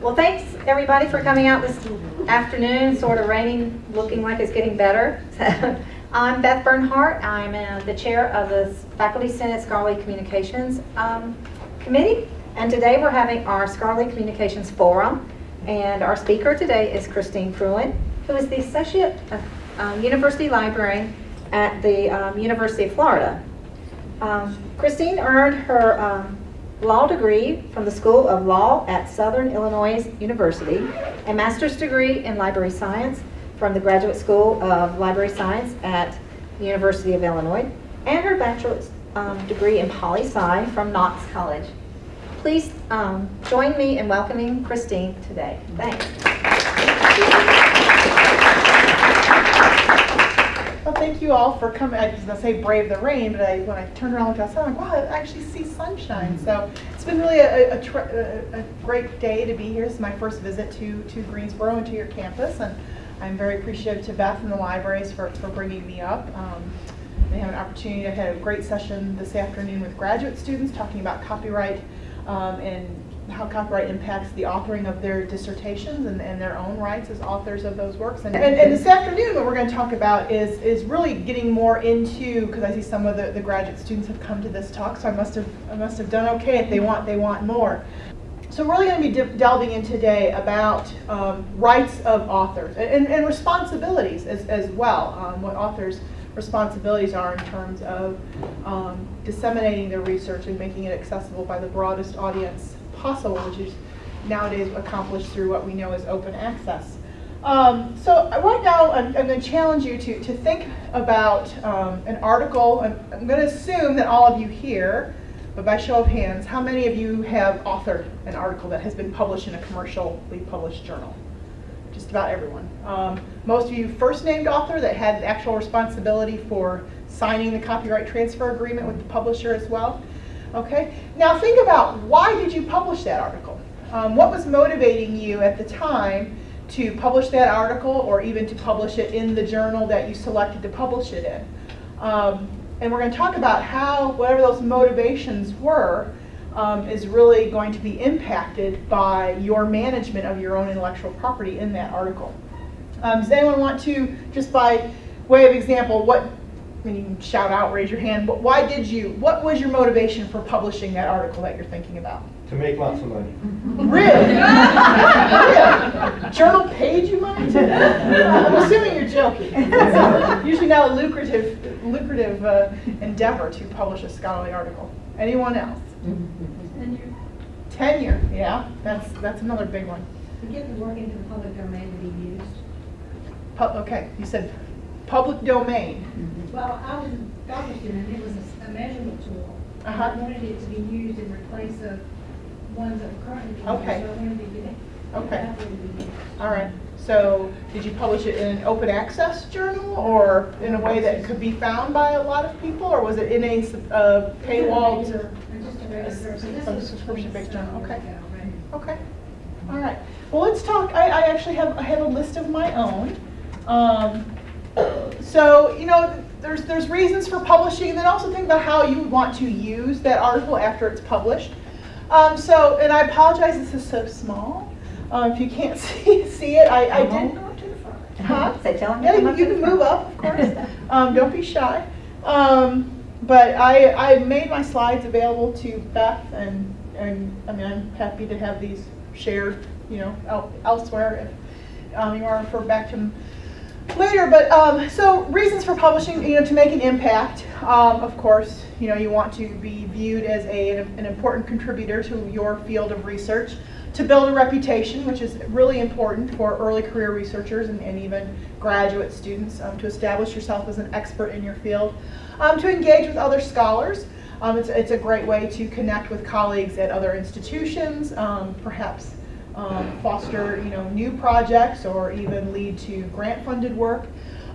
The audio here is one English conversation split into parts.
Well, thanks everybody for coming out this afternoon, sort of raining, looking like it's getting better. I'm Beth Bernhardt. I'm uh, the chair of the Faculty Senate Scholarly Communications um, Committee. And today we're having our Scholarly Communications Forum. And our speaker today is Christine Fruin, who is the Associate um, University Librarian at the um, University of Florida. Um, Christine earned her um, law degree from the School of Law at Southern Illinois University, a master's degree in library science from the Graduate School of Library Science at the University of Illinois, and her bachelor's um, degree in poli-sci from Knox College. Please um, join me in welcoming Christine today. Thanks. Well, thank you all for coming. I was going to say brave the rain, but I, when I turned around and looked outside, I'm like, wow, I actually see sunshine. So it's been really a, a, a, great day to be here. This is my first visit to, to Greensboro and to your campus. And I'm very appreciative to Beth and the libraries for, for bringing me up. Um, they have an opportunity. I had a great session this afternoon with graduate students talking about copyright um, and how copyright impacts the authoring of their dissertations and, and their own rights as authors of those works. And, and, and, this afternoon what we're going to talk about is, is really getting more into, because I see some of the, the graduate students have come to this talk, so I must have, I must have done okay if they want, they want more. So we're really going to be de delving in today about um, rights of authors and, and responsibilities as, as well, um, what authors' responsibilities are in terms of um, disseminating their research and making it accessible by the broadest audience possible, which is nowadays accomplished through what we know as open access. Um, so right now, I'm, I'm going to challenge you to, to think about um, an article. I'm, I'm going to assume that all of you here, but by show of hands, how many of you have authored an article that has been published in a commercially published journal? Just about everyone. Um, most of you first named author that had actual responsibility for signing the copyright transfer agreement with the publisher as well. Okay, now think about why did you publish that article? Um, what was motivating you at the time to publish that article or even to publish it in the journal that you selected to publish it in? Um, and we're going to talk about how whatever those motivations were um, is really going to be impacted by your management of your own intellectual property in that article. Um, does anyone want to, just by way of example, what I mean, you shout out, raise your hand, but why did you, what was your motivation for publishing that article that you're thinking about? To make lots of money. Really? really? Journal paid you money? I'm assuming you're joking. usually not a lucrative, lucrative uh, endeavor to publish a scholarly article. Anyone else? Tenure. Tenure, yeah, that's that's another big one. To get the work into the public domain to be used. Pu okay, you said public domain. Well, I was published it, and it was a, a measurement tool. Uh -huh. I wanted it to be used in place of ones that are currently being Okay. So I wanted to get it. Okay. that way to be used. All right. So did you publish it in an open access journal or in a way that could be found by a lot of people or was it in a uh, paywall? Just a just a regular- so this a is subscription-based journal, okay. Right. Okay. All right. Well, let's talk. I, I actually have I have a list of my own. Um, so you know, there's there's reasons for publishing, and then also think about how you would want to use that article after it's published. Um, so, and I apologize. This is so small. Um, if you can't see see it, I, I did. Huh? Say, tell them. Yeah, you, you can move up, of course. Um, don't be shy. Um, but I, I made my slides available to Beth, and, and I mean, I'm happy to have these shared, you know, el elsewhere if um, you want to refer back to them later. But um, so reasons for publishing, you know, to make an impact. Um, of course, you know, you want to be viewed as a, an important contributor to your field of research to build a reputation, which is really important for early career researchers and, and even graduate students, um, to establish yourself as an expert in your field, um, to engage with other scholars. Um, it's, it's a great way to connect with colleagues at other institutions, um, perhaps um, foster you know, new projects or even lead to grant-funded work.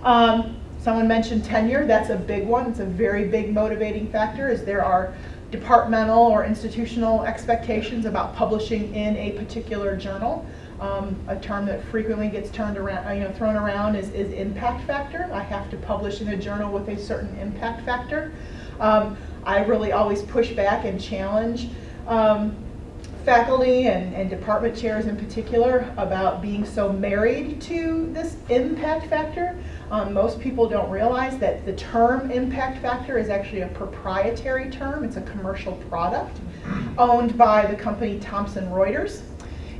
Um, someone mentioned tenure, that's a big one. It's a very big motivating factor is there are departmental or institutional expectations about publishing in a particular journal. Um, a term that frequently gets turned around, you know, thrown around is, is impact factor. I have to publish in a journal with a certain impact factor. Um, I really always push back and challenge um, faculty and, and department chairs in particular about being so married to this impact factor. Um, most people don't realize that the term impact factor is actually a proprietary term. It's a commercial product owned by the company Thomson Reuters.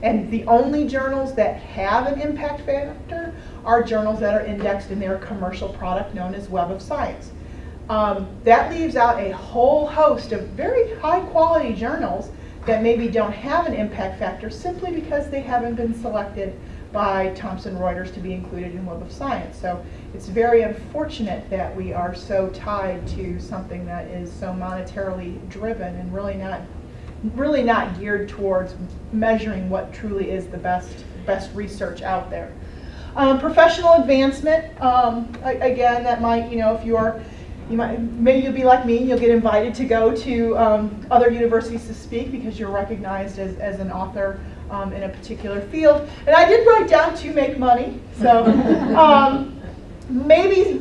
And the only journals that have an impact factor are journals that are indexed in their commercial product known as Web of Science. Um, that leaves out a whole host of very high quality journals that maybe don't have an impact factor simply because they haven't been selected by Thomson Reuters to be included in Web of Science. So it's very unfortunate that we are so tied to something that is so monetarily driven and really not really not geared towards measuring what truly is the best best research out there. Um, professional advancement, um, again, that might, you know, if you're, you might, maybe you'll be like me, you'll get invited to go to um, other universities to speak because you're recognized as, as an author um, in a particular field. And I did write down to make money, so um, maybe,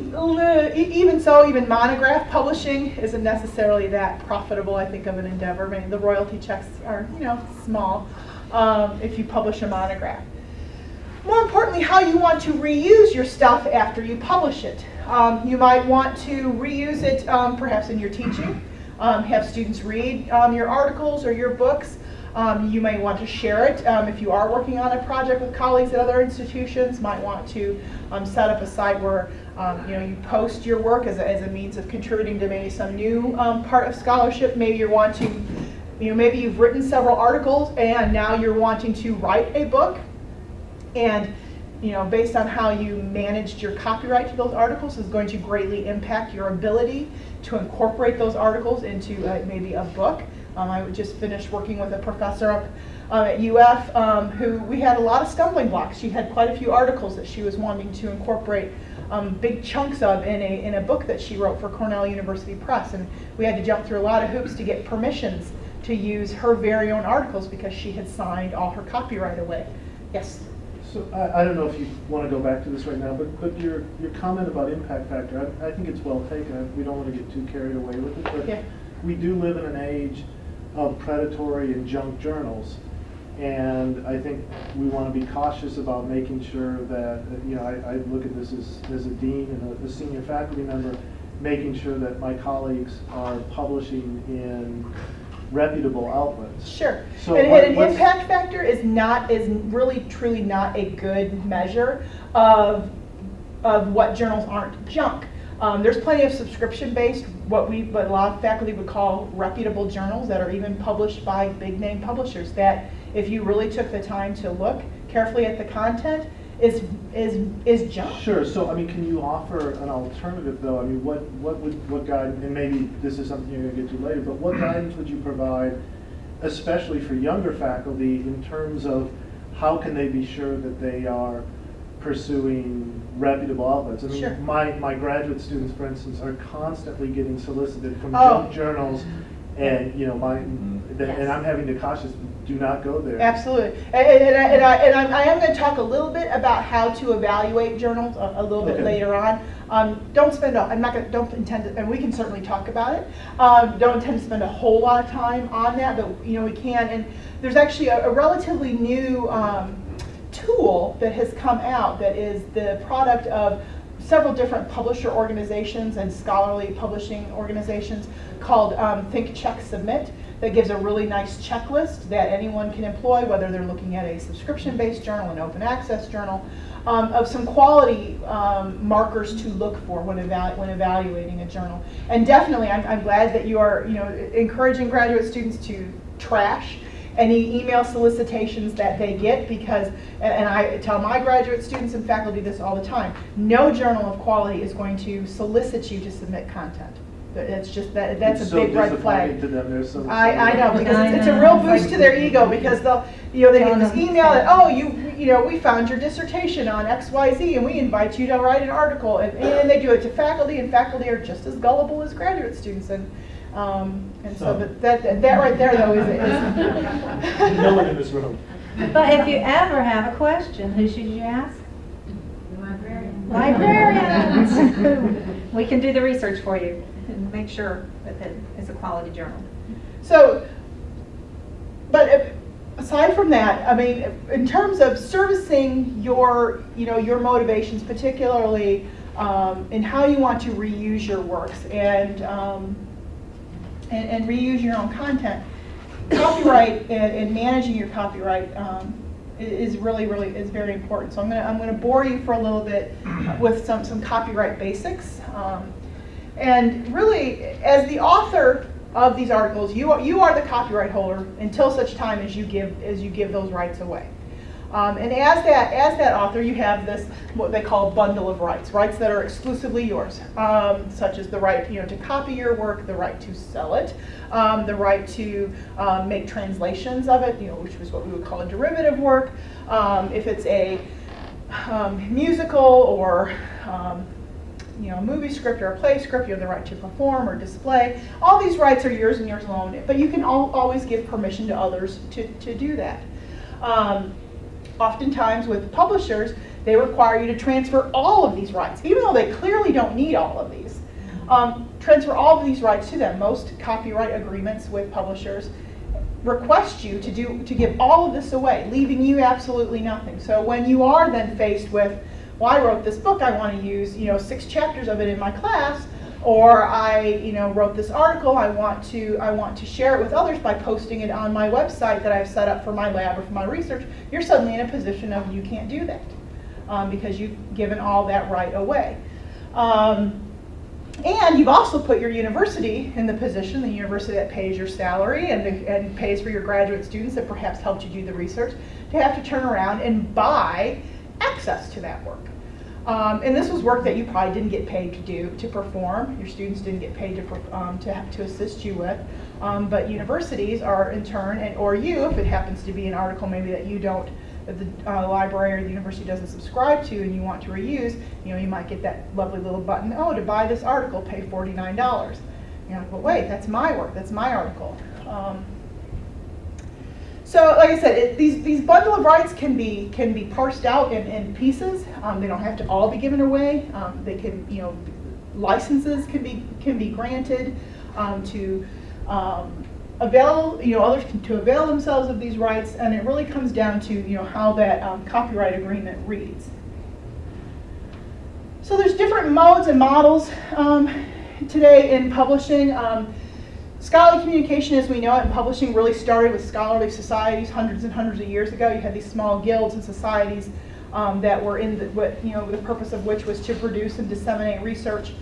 even so, even monograph publishing isn't necessarily that profitable, I think, of an endeavor. Maybe the royalty checks are, you know, small um, if you publish a monograph. More importantly, how you want to reuse your stuff after you publish it. Um, you might want to reuse it um, perhaps in your teaching, um, have students read um, your articles or your books. Um, you may want to share it if you are working on a project with colleagues at other institutions. Might want to set up a site where um, you know you post your work as a, as a means of contributing to maybe some new um, part of scholarship. Maybe you're wanting, you know, maybe you've written several articles and now you're wanting to write a book and you know, based on how you managed your copyright to those articles is going to greatly impact your ability to incorporate those articles into uh, maybe a book. Um, I just finished working with a professor up uh, at UF um, who we had a lot of stumbling blocks. She had quite a few articles that she was wanting to incorporate um, big chunks of in a, in a book that she wrote for Cornell University Press. And we had to jump through a lot of hoops to get permissions to use her very own articles because she had signed all her copyright away. Yes? So I, I don't know if you want to go back to this right now, but, but your, your comment about impact factor, I, I think it's well taken. We don't want to get too carried away with it, Yeah. but we do live in an age of predatory and junk journals. And I think we want to be cautious about making sure that, uh, you know, I, I look at this as, as a dean and a, a senior faculty member, making sure that my colleagues are publishing in reputable outlets. Sure. So and, what- and an impact factor is not is really truly not a good measure of of what journals aren't junk. Um, there's plenty of subscription-based, what we, what a lot of faculty would call reputable journals that are even published by big-name publishers. That, if you really took the time to look carefully at the content, is is is junk. Sure, so, I mean, can you offer an alternative, though? I mean, what, what would, what guide, and maybe this is something you're gonna get to later, but what guidance would you provide, especially for younger faculty, in terms of how can they be sure that they are pursuing reputable outlets? I Sure. mean, my, my graduate students, for instance, are constantly getting solicited from Oh. junk journals, and, you know, my, mm-hmm. and I'm having to cautious, do not go there. Absolutely. And, and, and I, and, I, I am going to talk a little bit about how to evaluate journals a, a little bit Okay. later on. Um, don't spend, a, I'm not going to, don't intend to, and we can certainly talk about it. Um, don't intend to spend a whole lot of time on that, but you know, we can. And there's actually a, a relatively new um, tool that has come out that is the product of several different publisher organizations and scholarly publishing organizations called um, Think, Check, Submit that gives a really nice checklist that anyone can employ, whether they're looking at a subscription-based journal, an open access journal, um, of some quality um, markers to look for when, evalu- when evaluating a journal. And definitely, I'm, I'm glad that you are, you know, encouraging graduate students to trash any email solicitations that they get because, and and I tell my graduate students and faculty this all the time, no journal of quality is going to solicit you to submit content. It's just that, that's a It's so big red flag. to them, there's so. I, I know, because I it's, it's a real boost like- to their ego because they'll, you know, they get this email that, oh, you, you know, we found your dissertation on X, Y, Z and we invite you to write an article. And, and they do it to faculty and faculty are just as gullible as graduate students and, um, and so, So- but that, that right there though is, is. No one in this room. But if you ever have a question, who should you ask? The librarian. Librarians. We can do the research for you and make sure that it is a quality journal. So, but if, aside from that, I mean, in terms of servicing your, you know, your motivations, particularly um, in how you want to reuse your works and, um, and, and reuse your own content, copyright and, and managing your copyright um, is really, really, is very important. So I'm gonna, I'm gonna bore you for a little bit with some, some copyright basics. Um, and really, as the author of these articles, you are, you are the copyright holder until such time as you give, as you give those rights away. Um, and as that, as that author, you have this, what they call bundle of rights, rights that are exclusively yours, um, such as the right, you know, to copy your work, the right to sell it, um, the right to um, make translations of it, you know, which is what we would call a derivative work. Um, if it's a um, musical or you know, a movie script or a play script, you have the right to perform or display. All these rights are yours and yours alone, but you can al always give permission to others to, to do that. Um, oftentimes with publishers, they require you to transfer all of these rights, even though they clearly don't need all of these. Um, transfer all of these rights to them. Most copyright agreements with publishers request you to do to give all of this away, leaving you absolutely nothing. So when you are then faced with, well, I wrote this book, I want to use you know six chapters of it in my class, or I you know wrote this article, I want to I want to share it with others by posting it on my website that I've set up for my lab or for my research. You're suddenly in a position of you can't do that um, because you've given all that right away. Um, and you've also put your university in the position, the university that pays your salary and, and pays for your graduate students that perhaps helped you do the research, to have to turn around and buy access to that work. Um, and this was work that you probably didn't get paid to do, to perform. Your students didn't get paid to, um, to, to assist you with. Um, but universities are in turn, and or you, if it happens to be an article maybe that you don't, that the uh, library or the university doesn't subscribe to and you want to reuse, you know, you might get that lovely little button, oh, to buy this article, pay $49. You're like, well, wait, that's my work, that's my article. So, like I said, it, these these bundle of rights can be can be parsed out in, in pieces. Um, they don't have to all be given away. Um, they can, you know, licenses can be can be granted um, to um, avail, you know, others can, to avail themselves of these rights, and it really comes down to you know how that um, copyright agreement reads. So there's different modes and models um, today in publishing. Scholarly communication as we know it and publishing really started with scholarly societies hundreds and hundreds of years ago. You had these small guilds and societies um, that were in the, what, you know, the purpose of which was to produce and disseminate research.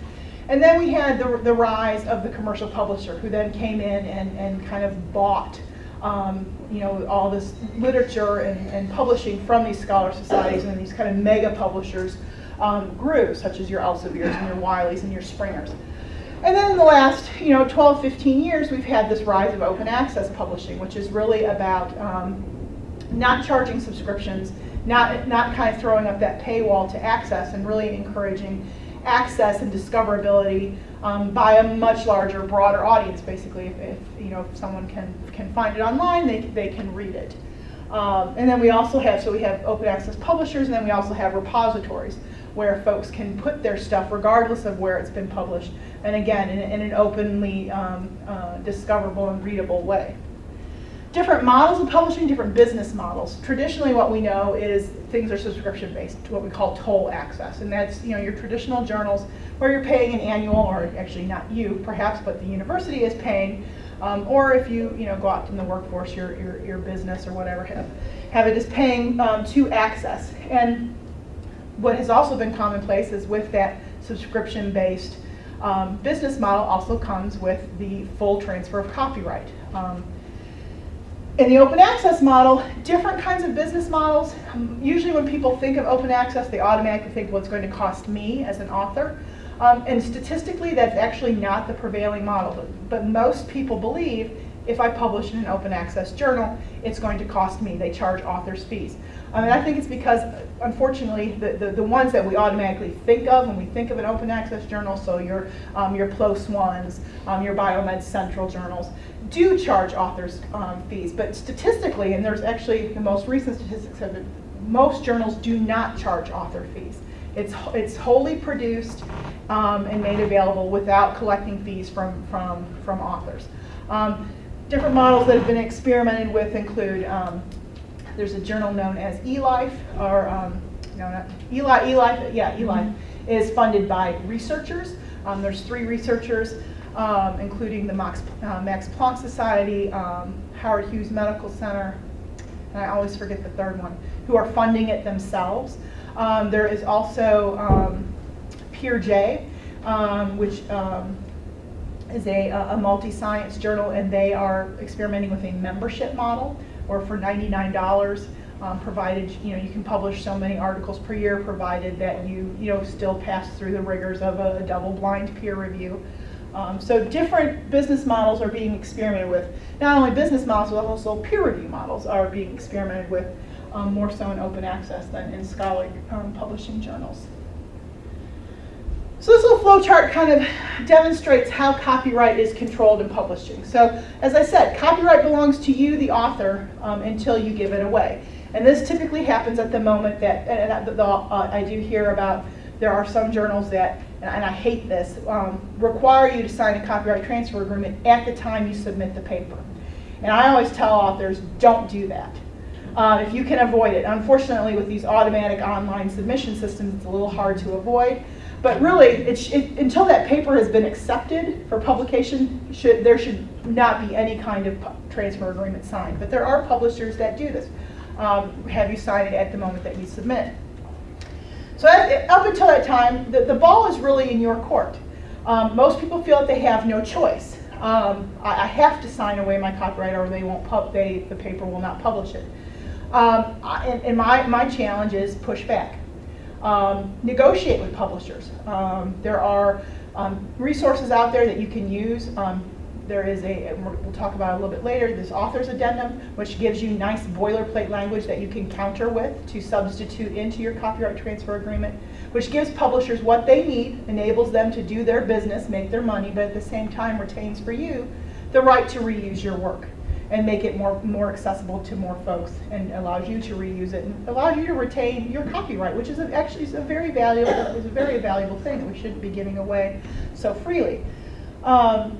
And then we had the, the rise of the commercial publisher who then came in and, and kind of bought um, you know, all this literature and, and publishing from these scholar societies and these kind of mega publishers um, grew, such as your Elsevier's and your Wileys and your Springers. And then in the last, you know, 12, 15 years, we've had this rise of open access publishing, which is really about um, not charging subscriptions, not, not kind of throwing up that paywall to access and really encouraging access and discoverability um, by a much larger, broader audience, basically. If, if, you know, if someone can, can find it online, they, they can read it. Um, and then we also have, so we have open access publishers, and then we also have repositories where folks can put their stuff regardless of where it's been published, and again, in, in an openly um, uh, discoverable and readable way. Different models of publishing, different business models. Traditionally what we know is things are subscription based, to what we call toll access, and that's you know your traditional journals where you're paying an annual, or actually not you perhaps, but the university is paying, um, or if you you know go out in the workforce, your, your, your business or whatever have, have it is paying um, to access. And what has also been commonplace is with that subscription-based um, business model also comes with the full transfer of copyright. Um, in the open access model, different kinds of business models. Um, usually when people think of open access, they automatically think, well, it's going to cost me as an author. Um, and statistically, that's actually not the prevailing model. But, but most people believe if I publish in an open access journal, it's going to cost me. They charge authors fees. I mean, I think it's because, unfortunately, the, the, the, ones that we automatically think of when we think of an open access journal, so your, um, your PLOS ones, um, your Biomed Central journals, do charge authors um, fees. But statistically, and there's actually the most recent statistics have it, most journals do not charge author fees. It's, it's wholly produced um, and made available without collecting fees from, from, from authors. Um, different models that have been experimented with include um, there's a journal known as eLife, or, um, no, not, Eli, eLife, yeah, eLife, is funded by researchers. Um, there's three researchers, um, including the Max, uh, Max Planck Society, um, Howard Hughes Medical Center, and I always forget the third one, who are funding it themselves. Um, there is also um, PeerJ, um, which um, is a, a multi-science journal, and they are experimenting with a membership model, or for $99, um, provided, you know, you can publish so many articles per year, provided that you, you know, still pass through the rigors of a double-blind peer review. Um, so different business models are being experimented with. Not only business models, but also peer review models are being experimented with um, more so in open access than in scholarly um, publishing journals. So this little flow chart kind of demonstrates how copyright is controlled in publishing. So as I said, copyright belongs to you, the author, um, until you give it away. And this typically happens at the moment that, and I, the, uh, I do hear about, there are some journals that, and, and I hate this, um, require you to sign a copyright transfer agreement at the time you submit the paper. And I always tell authors, don't do that. Uh, if you can avoid it. Unfortunately, with these automatic online submission systems, it's a little hard to avoid. But really, it, it, until that paper has been accepted for publication, should, there should not be any kind of transfer agreement signed. But there are publishers that do this. Um, have you sign it at the moment that you submit. So that, up until that time, the, the ball is really in your court. Um, most people feel that they have no choice. Um, I, I, have to sign away my copyright or they won't pub, they, the paper will not publish it. Um, and, and my, my challenge is push back. Um, negotiate with publishers. Um, there are um, resources out there that you can use. Um, there is a, we'll talk about a little bit later, this author's addendum, which gives you nice boilerplate language that you can counter with to substitute into your copyright transfer agreement, which gives publishers what they need, enables them to do their business, make their money, but at the same time retains for you the right to reuse your work and make it more, more accessible to more folks and allows you to reuse it and allows you to retain your copyright, which is a, actually is a very valuable, is a very valuable thing that we shouldn't be giving away so freely. Um,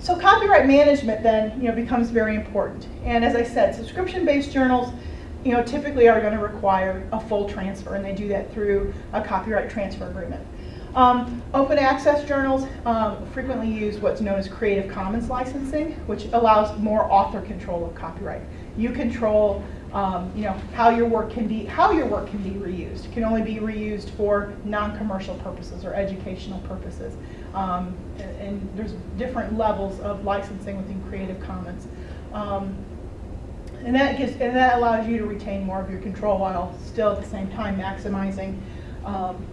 so copyright management then, you know, becomes very important. And as I said, subscription-based journals, you know, typically are going to require a full transfer, and they do that through a copyright transfer agreement. Um, open access journals um, frequently use what's known as Creative Commons licensing, which allows more author control of copyright. You control, um, you know, how your work can be how your work can be reused. It can only be reused for non-commercial purposes or educational purposes. Um, and, and, there's different levels of licensing within Creative Commons. Um, and that gives and that allows you to retain more of your control while still at the same time maximizing um,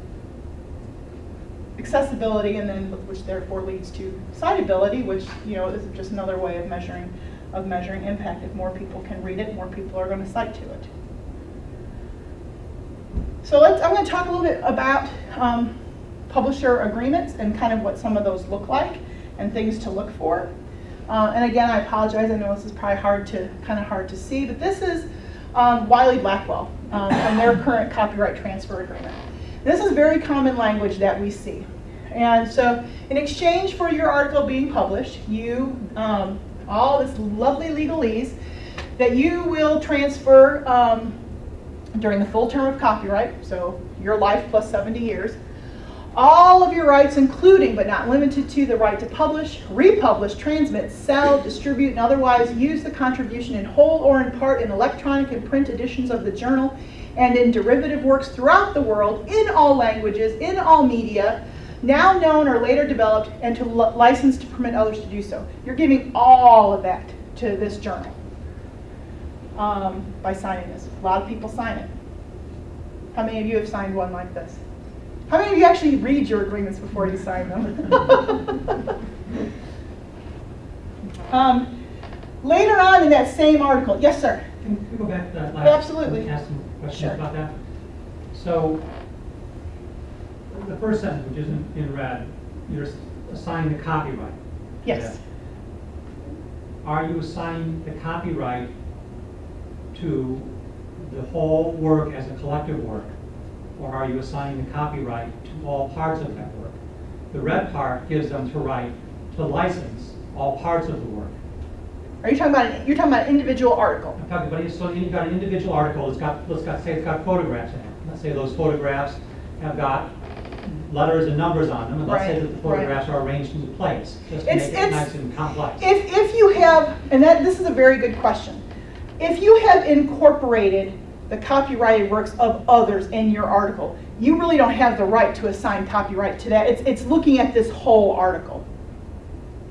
accessibility and then which therefore leads to citability, which you know is just another way of measuring of measuring impact. If more people can read it, more people are going to cite to it. So let's I'm going to talk a little bit about um, publisher agreements and kind of what some of those look like and things to look for. Uh, and again, I apologize. I know this is probably hard to kind of hard to see, but this is um, Wiley Blackwell um, and their current copyright transfer agreement. This is very common language that we see. And so in exchange for your article being published, you, um, all this lovely legalese, that you will transfer um, during the full term of copyright, so your life plus 70 years, all of your rights, including but not limited to the right to publish, republish, transmit, sell, distribute, and otherwise use the contribution in whole or in part in electronic and print editions of the journal and in derivative works throughout the world in all languages, in all media, now known or later developed, and to license to permit others to do so. You're giving all of that to this journal um, by signing this. A lot of people sign it. How many of you have signed one like this? How many of you actually read your agreements before you sign them? um, later on in that same article, yes, sir. Can we go back to that last? Absolutely. Questions Sure. about that. So, the first sentence, which isn't in red, you're assigning the copyright. Yes. Are you assigning the copyright to the whole work as a collective work? Or are you assigning the copyright to all parts of that work? The red part gives them to right to license all parts of the work. Are you talking about, an- you're talking about an individual article? I'm talking about, so you've got an individual article, it's got, let's got, say it's got photographs in it. Let's say those photographs have got letters and numbers on them, and let's say that the right. photographs are arranged into place, just to It's- make it it's- nice and complex. If, if you have, and that, this is a very good question. If you have incorporated the copyrighted works of others in your article, you really don't have the right to assign copyright to that. It's, it's looking at this whole article.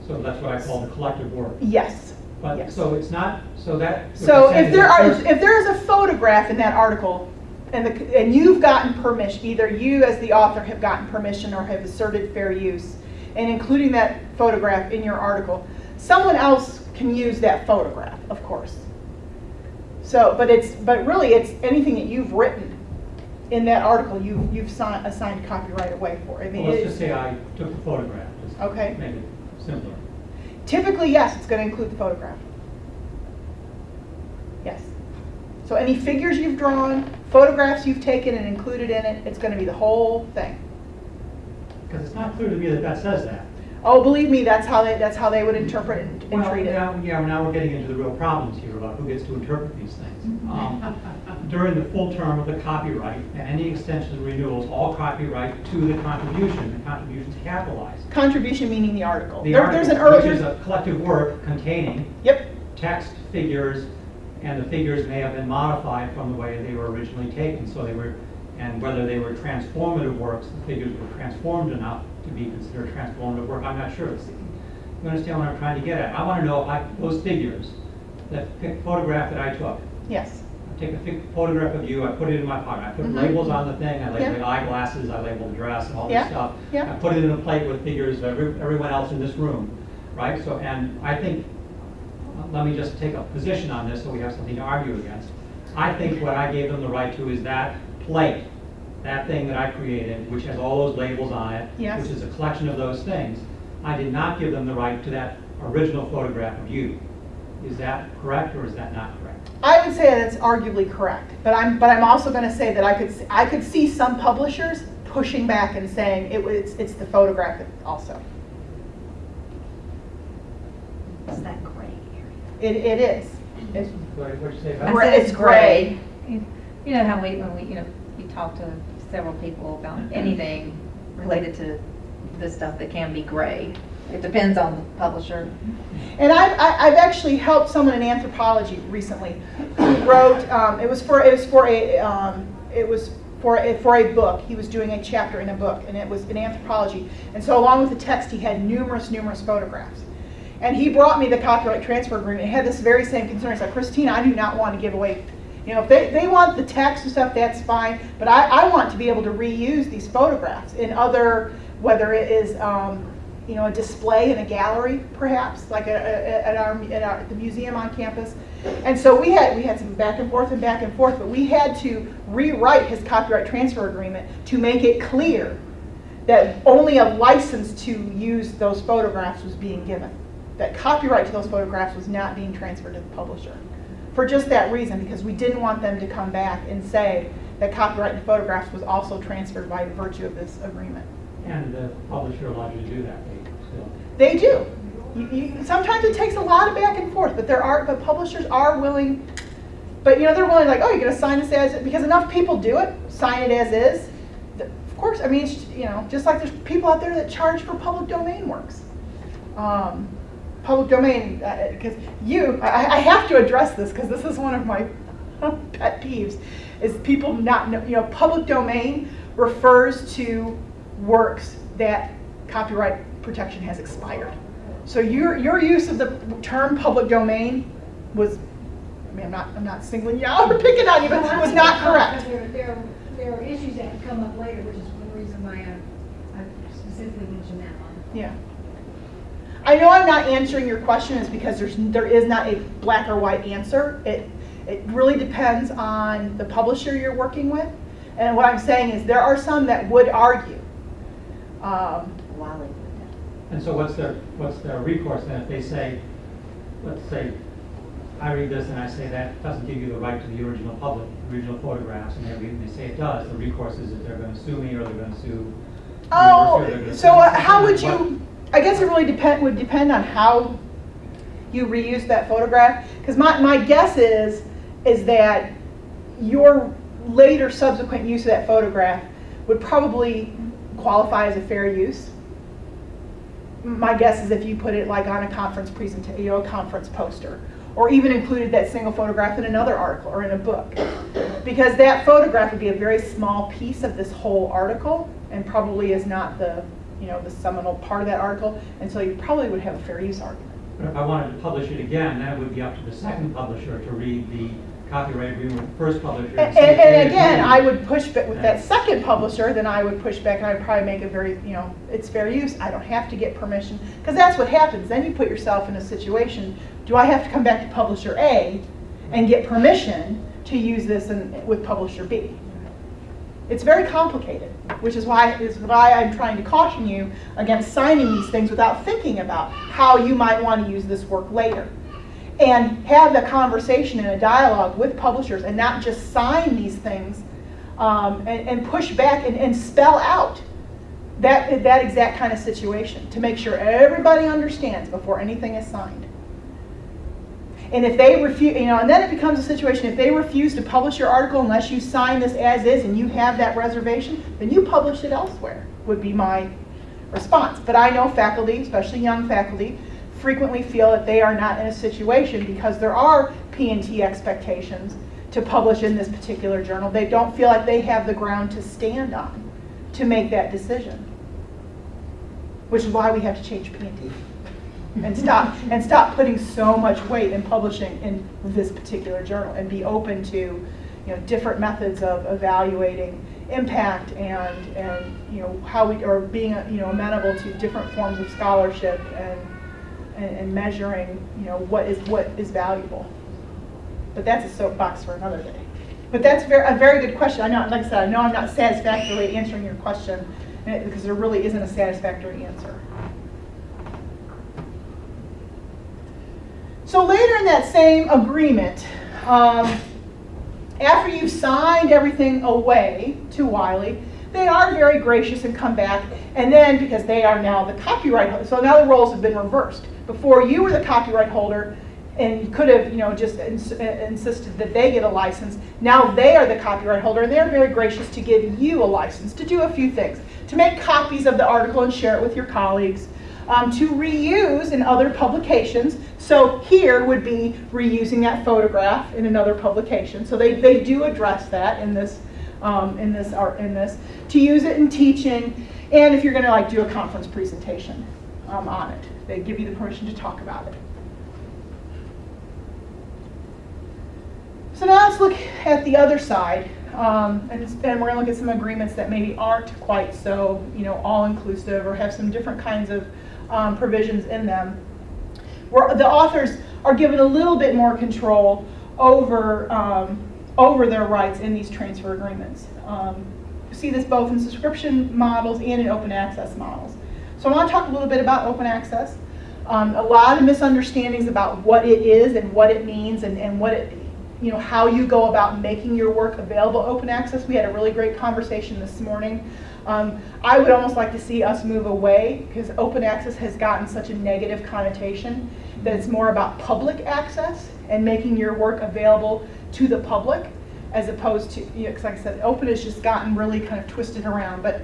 So that's what I call the collective work. Yes. But, yes. so it's not, so that. So if there are, if there is a photograph in that article, and the, and you've gotten permission, either you as the author have gotten permission or have asserted fair use, and including that photograph in your article, someone else can use that photograph, of course. So, but it's, but really, it's anything that you've written in that article, you, you've signed, assigned copyright away for. I mean, Well, let's just say I took the photograph, just Okay. make it simpler. Typically, yes, it's going to include the photograph. Yes. So any figures you've drawn, photographs you've taken and included in it, it's going to be the whole thing. Because it's not clear to me that that says that. Oh, believe me, that's how they, that's how they would interpret it and Well, treat it. now, yeah, now we're getting into the real problems here about who gets to interpret these things. Um, During the full term of the copyright and any extensions or renewals, all copyright to the contribution, the contribution's capitalized. Contribution meaning the article. The There- There's an article, Which is a collective work containing yep, text, figures, and the figures may have been modified from the way they were originally taken, so they were, and whether they were transformative works, the figures were transformed enough to be considered transformative work, I'm not sure. It's- You understand what I'm trying to get at? I want to know if I, those figures, that photograph that I took, yes. I take a photograph of you, I put it in my pocket, I put Mhm. labels on the thing, I label Yeah. the eyeglasses, I label the dress and all Yeah, this stuff. yeah. I put it in a plate with figures of every, everyone else in this room, right? So, and I think, let me just take a position on this so we have something to argue against. I think what I gave them the right to is that plate, that thing that I created, which has all those labels on it, Yes. which is a collection of those things. I did not give them the right to that original photograph of you. Is that correct or is that not correct? I would say that's arguably correct, but I'm, but I'm also going to say that I could, s- I could see some publishers pushing back and saying it was, it's the photograph also. It's that gray It, it is. It's- What what'd you say about Gray- it's gray. You you know how we, when we, you know, you talk to several people about anything related to the stuff that can be gray. It depends on the publisher. And I've, I've actually helped someone in anthropology recently who wrote, um, it was for, it was for a, um, it was for a, for a book. He was doing a chapter in a book, and it was in anthropology. And so along with the text, he had numerous, numerous photographs. And he brought me the copyright transfer agreement. It had this very same concern. He's like, Christina, I do not want to give away, you know, if they, they want the text and stuff, that's fine. But I, I want to be able to reuse these photographs in other, whether it is, um, you know, a display in a gallery, perhaps, like a, a, at our, at our, the museum on campus. And so we had, we had some back and forth and back and forth, but we had to rewrite his copyright transfer agreement to make it clear that only a license to use those photographs was being given. That copyright to those photographs was not being transferred to the publisher. For just that reason, because we didn't want them to come back and say that copyright to photographs was also transferred by virtue of this agreement. And the publisher allowed you to do that, they do. You, you, sometimes it takes a lot of back and forth, but there are, but publishers are willing, but you know, they're willing like, oh, you're gonna sign this as, because enough people do it, sign it as is. Of course, I mean, you know, just like there's people out there that charge for public domain works. Um, public domain, because you, I, I have to address this, because this is one of my pet peeves, is people not know, you know, public domain refers to works that copyright protection has expired. So your, your use of the term public domain was, I mean, I'm not, I'm not singling you out or picking on you, but it was not correct. There, there, there are issues that have come up later, which is one reason why I, I specifically mentioned that one. Yeah. I know I'm not answering your question is because there's, there is not a black or white answer. It, it really depends on the publisher you're working with. And what I'm saying is there are some that would argue. Um, Wally. And so what's their, what's their recourse then if they say, let's say, I read this and I say that doesn't give you the right to the original public, original photographs, and they, they say it does, the recourse is that they're gonna sue me or they're sue. the university, or Oh, so uh, how would something. you, I guess it really depend, would depend on how, you reuse that photograph? Because my, my guess is, is that your later subsequent use of that photograph would probably qualify as a fair use. My guess is if you put it like on a conference presentation, you know, a conference poster, or even included that single photograph in another article or in a book. Because that photograph would be a very small piece of this whole article and probably is not the, you know, the seminal part of that article, and so you probably would have a fair use argument. But if I wanted to publish it again, then it would be up to the second publisher to read the copyright agreement with the first publisher. And, they and again. I would push back with that second publisher, then I would push back and I'd probably make it very, you know, it's fair use. I don't have to get permission. Because that's what happens. Then you put yourself in a situation, do I have to come back to publisher A and get permission to use this in, with publisher B? It's very complicated, which is why, is why I'm trying to caution you against signing these things without thinking about how you might want to use this work later and have the conversation and a dialogue with publishers and not just sign these things um, and, and push back and, and spell out that, that exact kind of situation to make sure everybody understands before anything is signed. And if they refuse, you know, and then it becomes a situation, if they refuse to publish your article unless you sign this as is and you have that reservation, then you publish it elsewhere, would be my response. But I know faculty, especially young faculty, frequently feel that they are not in a situation because there are P&T expectations to publish in this particular journal. They don't feel like they have the ground to stand on to make that decision. Which is why we have to change P&T and stop and stop putting so much weight in publishing in this particular journal and be open to you know different methods of evaluating impact and and you know how we are being you know amenable to different forms of scholarship and and, and measuring you know what is what is valuable. But that's a soapbox for another day. But that's very, a very good question. I know like i said i know i'm not satisfactorily answering your question eh, because there really isn't a satisfactory answer. So later in that same agreement, um, after you've signed everything away to Wiley, they are very gracious and come back, and then because they are now the copyright holder, so now the roles have been reversed. Before you were the copyright holder, and could have, you know, just ins- uh, insisted that they get a license. Now they are the copyright holder, and they're very gracious to give you a license to do a few things, to make copies of the article and share it with your colleagues, um, to reuse in other publications. So here would be reusing that photograph in another publication. So they, they do address that in this, um, in this art, in this, to use it in teaching, and if you're going to like do a conference presentation um, on it, they give you the permission to talk about it. So now let's look at the other side, um, and, and we're going to look at some agreements that maybe aren't quite so, you know, all-inclusive or have some different kinds of um, provisions in them. Where the authors are given a little bit more control over um, over their rights in these transfer agreements. Um, see this both in subscription models and in open access models. So I want to talk a little bit about open access. Um, a lot of misunderstandings about what it is and what it means and, and what it, you know, how you go about making your work available open access. We had a really great conversation this morning. Um, I would almost like to see us move away because open access has gotten such a negative connotation that it's more about public access and making your work available to the public as opposed to, you know, like I said, open has just gotten really kind of twisted around. But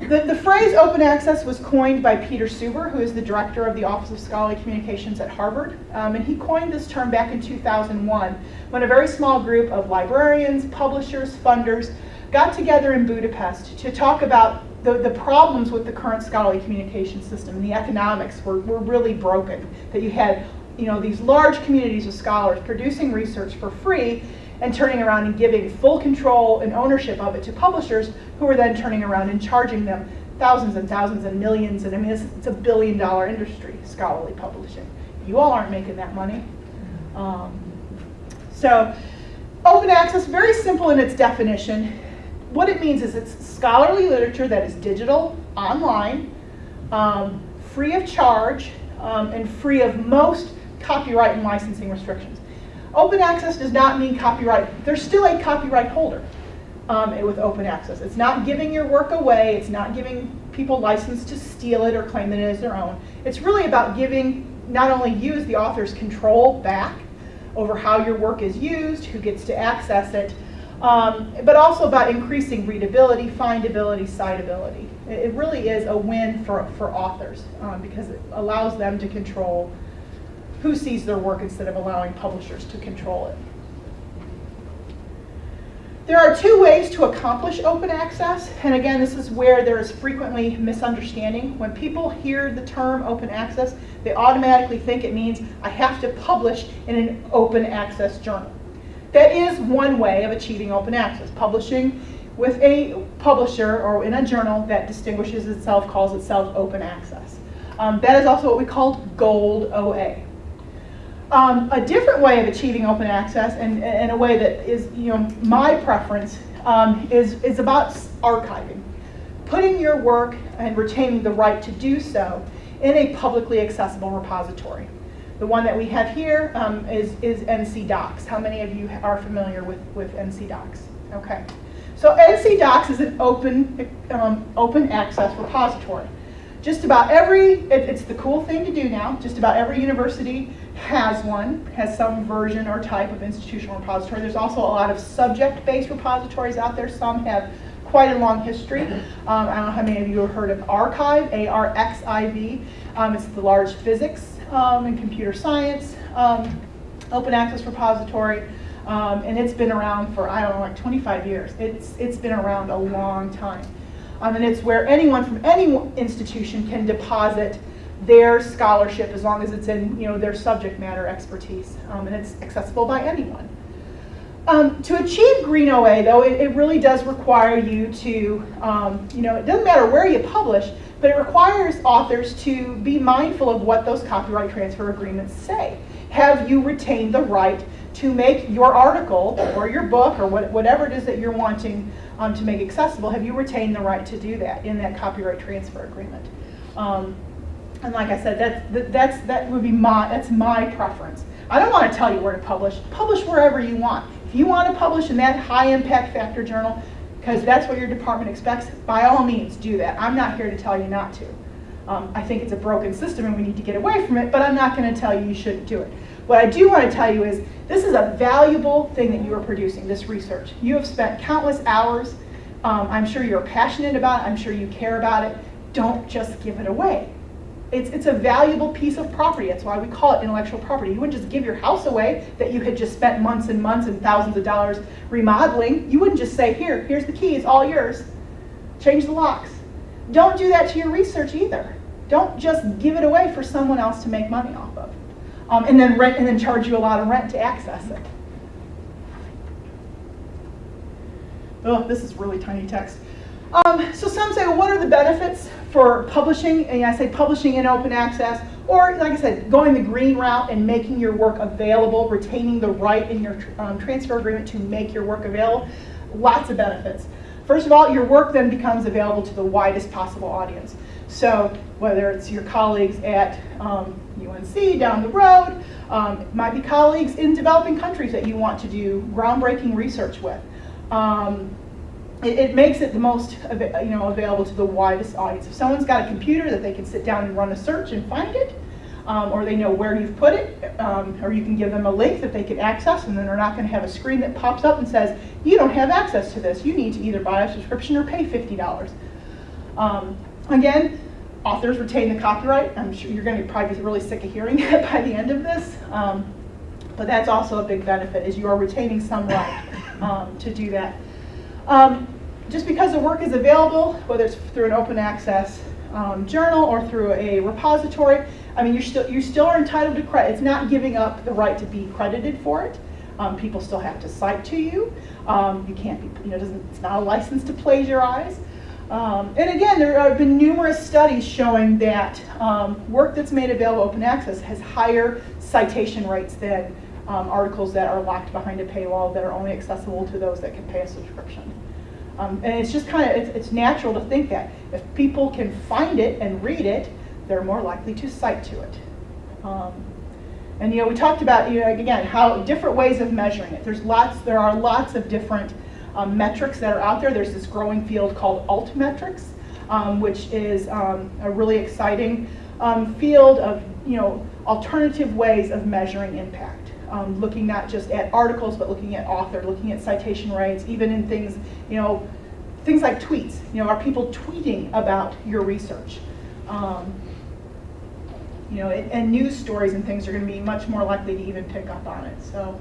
the, the phrase open access was coined by Peter Suber, who is the director of the Office of Scholarly Communications at Harvard. Um, and he coined this term back in 2001 when a very small group of librarians, publishers, funders got together in Budapest to talk about the, the problems with the current scholarly communication system. And the economics were, were really broken. That you had you know, these large communities of scholars producing research for free and turning around and giving full control and ownership of it to publishers who are then turning around and charging them thousands and thousands and millions. And I mean, it's, it's a billion dollar industry, scholarly publishing. You all aren't making that money. Um, so open access, very simple in its definition. What it means is it's scholarly literature that is digital, online, um, free of charge, um, and free of most copyright and licensing restrictions. Open access does not mean copyright. There's still a copyright holder um, with open access. It's not giving your work away. It's not giving people license to steal it or claim it is their own. It's really about giving not only you as the authors control back over how your work is used, who gets to access it, um, but also about increasing readability, findability, citability. It, it really is a win for, for authors um, because it allows them to control who sees their work instead of allowing publishers to control it. There are two ways to accomplish open access, and again, this is where there is frequently misunderstanding. When people hear the term open access, they automatically think it means I have to publish in an open access journal. That is one way of achieving open access, publishing with a publisher or in a journal that distinguishes itself, calls itself open access. Um, that is also what we call gold OA. Um, a different way of achieving open access, and, and a way that is, you know, my preference, um, is, is about archiving. Putting your work and retaining the right to do so in a publicly accessible repository. The one that we have here um, is is NC DOCKS. How many of you are familiar with, with NC DOCKS? Okay. So NC DOCKS is an open, um, open access repository. Just about every, it, it's the cool thing to do now, just about every university has one, has some version or type of institutional repository. There's also a lot of subject-based repositories out there. Some have quite a long history. Um, I don't know how many of you have heard of arXiv, A-R-X-I-V. Um, it's the large physics um, and computer science um, open access repository. Um, and it's been around for, I don't know, like 25 years. It's, it's been around a long time. Um, and it's where anyone from any institution can deposit their scholarship as long as it's in you know, their subject matter expertise. Um, and it's accessible by anyone. Um, to achieve Green OA, though, it, it, really does require you to, um, you know, it doesn't matter where you publish, but it requires authors to be mindful of what those copyright transfer agreements say. Have you retained the right to make your article or your book or what, whatever it is that you're wanting um, to make accessible, have you retained the right to do that in that copyright transfer agreement? Um, and like I said, that's, that's, that would be my, that's my preference. I don't want to tell you where to publish. Publish wherever you want. If you want to publish in that high impact factor journal, because that's what your department expects, by all means do that. I'm not here to tell you not to. Um, I think it's a broken system and we need to get away from it, but I'm not going to tell you you shouldn't do it. What I do want to tell you is this is a valuable thing that you are producing, this research. You have spent countless hours. Um, I'm sure you're passionate about it. I'm sure you care about it. Don't just give it away. It's, it's a valuable piece of property. That's why we call it intellectual property. You wouldn't just give your house away that you had just spent months and months and thousands of dollars remodeling. You wouldn't just say, here, here's the key, it's all yours. Change the locks. Don't do that to your research either. Don't just give it away for someone else to make money off of. Um, and then rent and then charge you a lot of rent to access it. Oh, this is really tiny text. Um, so some say, well, what are the benefits for publishing? And I say publishing in open access, or like I said, going the green route and making your work available, retaining the right in your um, transfer agreement to make your work available. Lots of benefits. First of all, your work then becomes available to the widest possible audience. So whether it's your colleagues at um, UNC down the road, um, might be colleagues in developing countries that you want to do groundbreaking research with. Um, it, it, makes it the most you know, available to the widest audience. If someone's got a computer that they can sit down and run a search and find it, um, or they know where you've put it, um, or you can give them a link that they can access, and then they're not going to have a screen that pops up and says, you don't have access to this. You need to either buy a subscription or pay $50. Um, again, authors retain the copyright. I'm sure you're going to probably be really sick of hearing that by the end of this. Um, but that's also a big benefit, is you are retaining some right um, to do that. Um, just because the work is available, whether it's through an open access um, journal or through a repository, I mean, you still you still are entitled to credit. It's not giving up the right to be credited for it. Um, people still have to cite to you. Um, you can't be, you know, doesn't, it's not a license to plagiarize. Um, and again, there have been numerous studies showing that um, work that's made available open access has higher citation rates than um, articles that are locked behind a paywall that are only accessible to those that can pay a subscription. Um, and it's just kind of, it's, it's, natural to think that if people can find it and read it, they're more likely to cite to it. Um, and you know, we talked about, you know, again, how different ways of measuring it. There's lots, there are lots of different um, metrics that are out there. There's this growing field called altmetrics, um, which is um, a really exciting um, field of, you know, alternative ways of measuring impact. Um, looking not just at articles, but looking at author, looking at citation rates, even in things, you know, things like tweets. You know, are people tweeting about your research? Um, you know, and, and news stories and things are going to be much more likely to even pick up on it. So,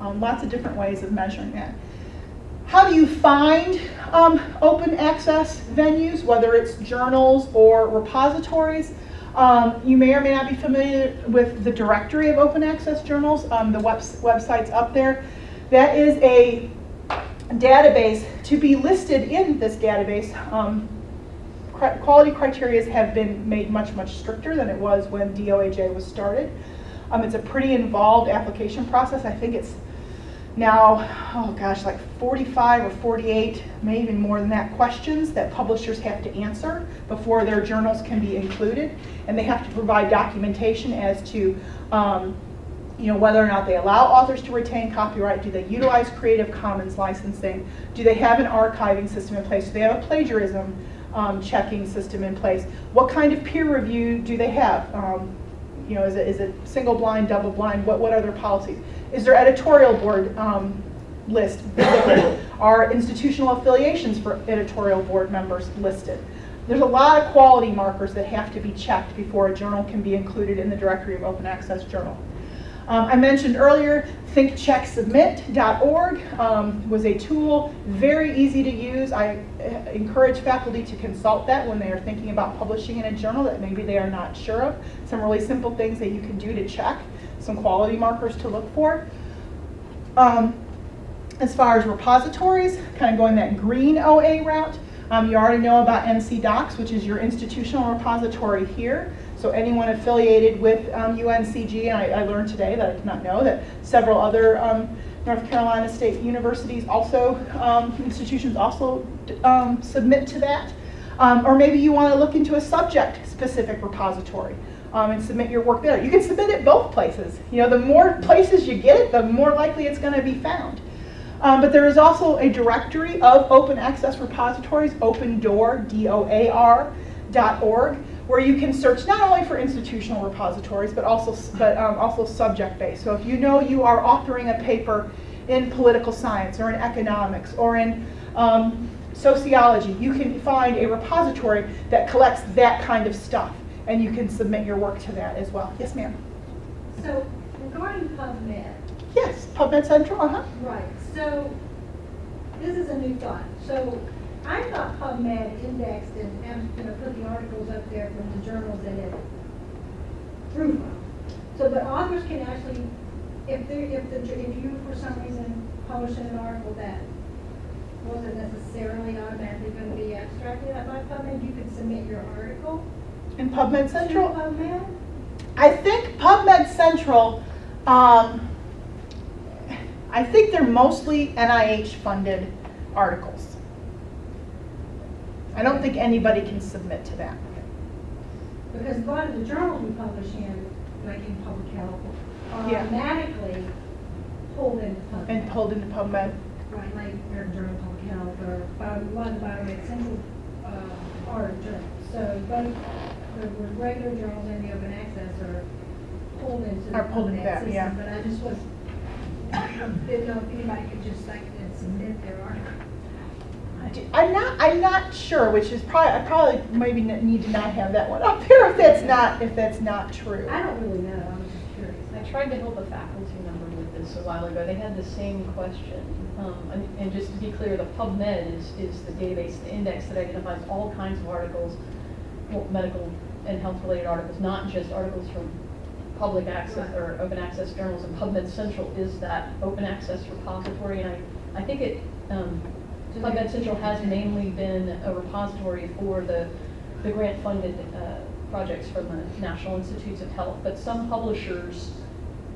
um, lots of different ways of measuring that. How do you find um, open access venues, whether it's journals or repositories? Um, you may or may not be familiar with the directory of open access journals. Um, the webs website's up there. That is a database. To be listed in this database, um, quality criteria have been made much, much stricter than it was when DOAJ was started. Um, it's a pretty involved application process. I think it's now, oh gosh, like 45 or 48, maybe even more than that, questions that publishers have to answer before their journals can be included. And they have to provide documentation as to um, you know, whether or not they allow authors to retain copyright, do they utilize Creative Commons licensing, do they have an archiving system in place, do they have a plagiarism um, checking system in place, what kind of peer review do they have? Um, you know, is it, is it single blind, double blind, what, what are their policies? Is there editorial board um, list visible? Are institutional affiliations for editorial board members listed? There's a lot of quality markers that have to be checked before a journal can be included in the directory of open access journal. Um, I mentioned earlier, thinkchecksubmit.org um, was a tool, very easy to use. I uh, encourage faculty to consult that when they are thinking about publishing in a journal that maybe they are not sure of. Some really simple things that you can do to check, some quality markers to look for. Um, as far as repositories, kind of going that green OA route, um, you already know about NC DOCKS, which is your institutional repository here. So anyone affiliated with um, UNCG, and I, I, learned today that I did not know that several other um, North Carolina State universities also, um, institutions also um, submit to that. Um, or maybe you want to look into a subject-specific repository um, and submit your work there. You can submit it both places. You know, the more places you get it, the more likely it's going to be found. Um, but there is also a directory of open access repositories, OpenDOAR, D-O-A-R, dot org, where you can search not only for institutional repositories, but also, but, um, also subject-based. So if you know you are authoring a paper in political science, or in economics, or in um, sociology, you can find a repository that collects that kind of stuff, and you can submit your work to that as well. Yes, ma'am? So regarding PubMed, Yes, PubMed Central, uh-huh. right, so this is a new thought. So I thought PubMed indexed and, and, you know, put the articles up there from the journals that it drew from. So, but authors can actually, if they, if the, if you for some reason publish an article that wasn't necessarily automatically gonna be abstracted by PubMed, you could submit your article In PubMed Central? PubMed? I think PubMed Central, um, I think they're mostly NIH-funded articles. I don't think anybody can submit to that. Because a lot of the journals we publish in, like in public health, are Yeah. automatically pulled into PubMed. And pulled into PubMed. Right, like American Journal of Public Health or bio- a lot of the Biomed Central uh, are journals. So both the regular journals and the open access are pulled into the Are pulled into PubMed that, system. yeah. But I just was, didn't know if anybody could just like and submit their article. I'm not, I'm not sure, which is probably, I probably maybe n- need to not have that one up there if that's not, if that's not true. I don't really know, I'm just curious. I tried to help a faculty member with this a while ago. They had the same question. Um, and, and just to be clear, the PubMed is, is the database, the index that identifies all kinds of articles, well, medical and health-related articles, not just articles from public access or open access journals. And PubMed Central is that open access repository. And I, I think it, um, PubMed Central has mainly been a repository for the, the grant-funded uh, projects from the National Institutes of Health, but some publishers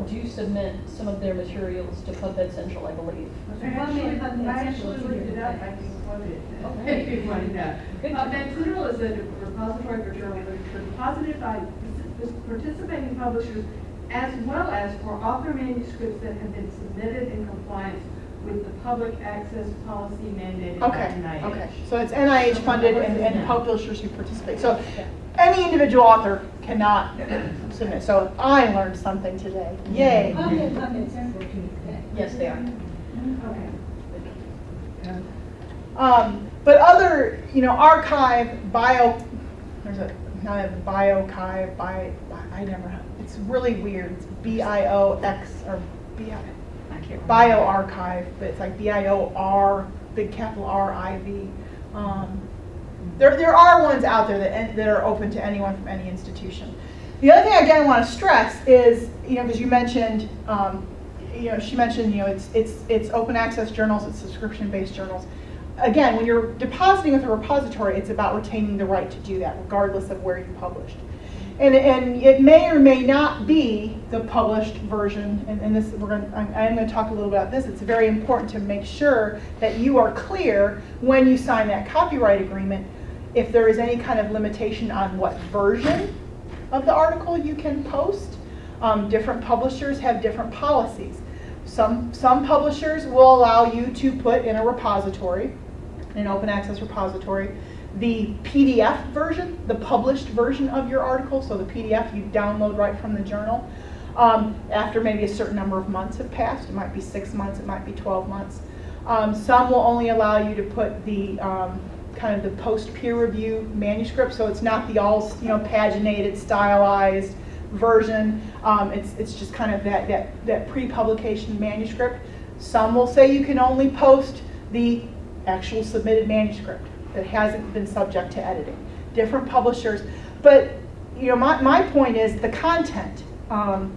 do submit some of their materials to PubMed Central, I believe. So I PubMed, actually, I Central actually looked it up, I things. can quote it. Okay. If you want to know. Good to know. Van Tunnel is a repository for journal literature deposited by participating publishers as well as for author manuscripts that have been submitted in compliance with the public access policy mandated by Okay, NIH. okay. So it's NIH funded and, and publishers who participate. So any individual author cannot submit. So I learned something today. Yay. PubMed, PubMed central too. Yes, they are. Okay. Um, but other, you know, arXiv, bio, there's a, now I have biochive, bi, I never, have- it's really weird. It's B-I-O-X or B-I, I can't but it's like B-I-O-R, big capital R-I-V. Um, there, there are ones out there that, that are open to anyone from any institution. The other thing I again want to stress is, you know, because you mentioned, um, you know, she mentioned, you know, it's, it's, it's open access journals, it's subscription-based journals. Again, when you're depositing with a repository, it's about retaining the right to do that, regardless of where you published. And, and it may or may not be the published version, and, and this, we're gonna, I'm, I'm gonna talk a little about this. It's very important to make sure that you are clear when you sign that copyright agreement, if there is any kind of limitation on what version of the article you can post. Um, different publishers have different policies. Some, some publishers will allow you to put in a repository, an open access repository, the PDF version, the published version of your article, so the PDF you download right from the journal. Um, after maybe a certain number of months have passed, it might be six months, it might be 12 months. Um, some will only allow you to put the um, kind of the post peer review manuscript, so it's not the all you know paginated, stylized version. Um, it's it's just kind of that that that pre-publication manuscript. Some will say you can only post the actual submitted manuscript that hasn't been subject to editing. Different publishers, but you know my my point is the content. Um,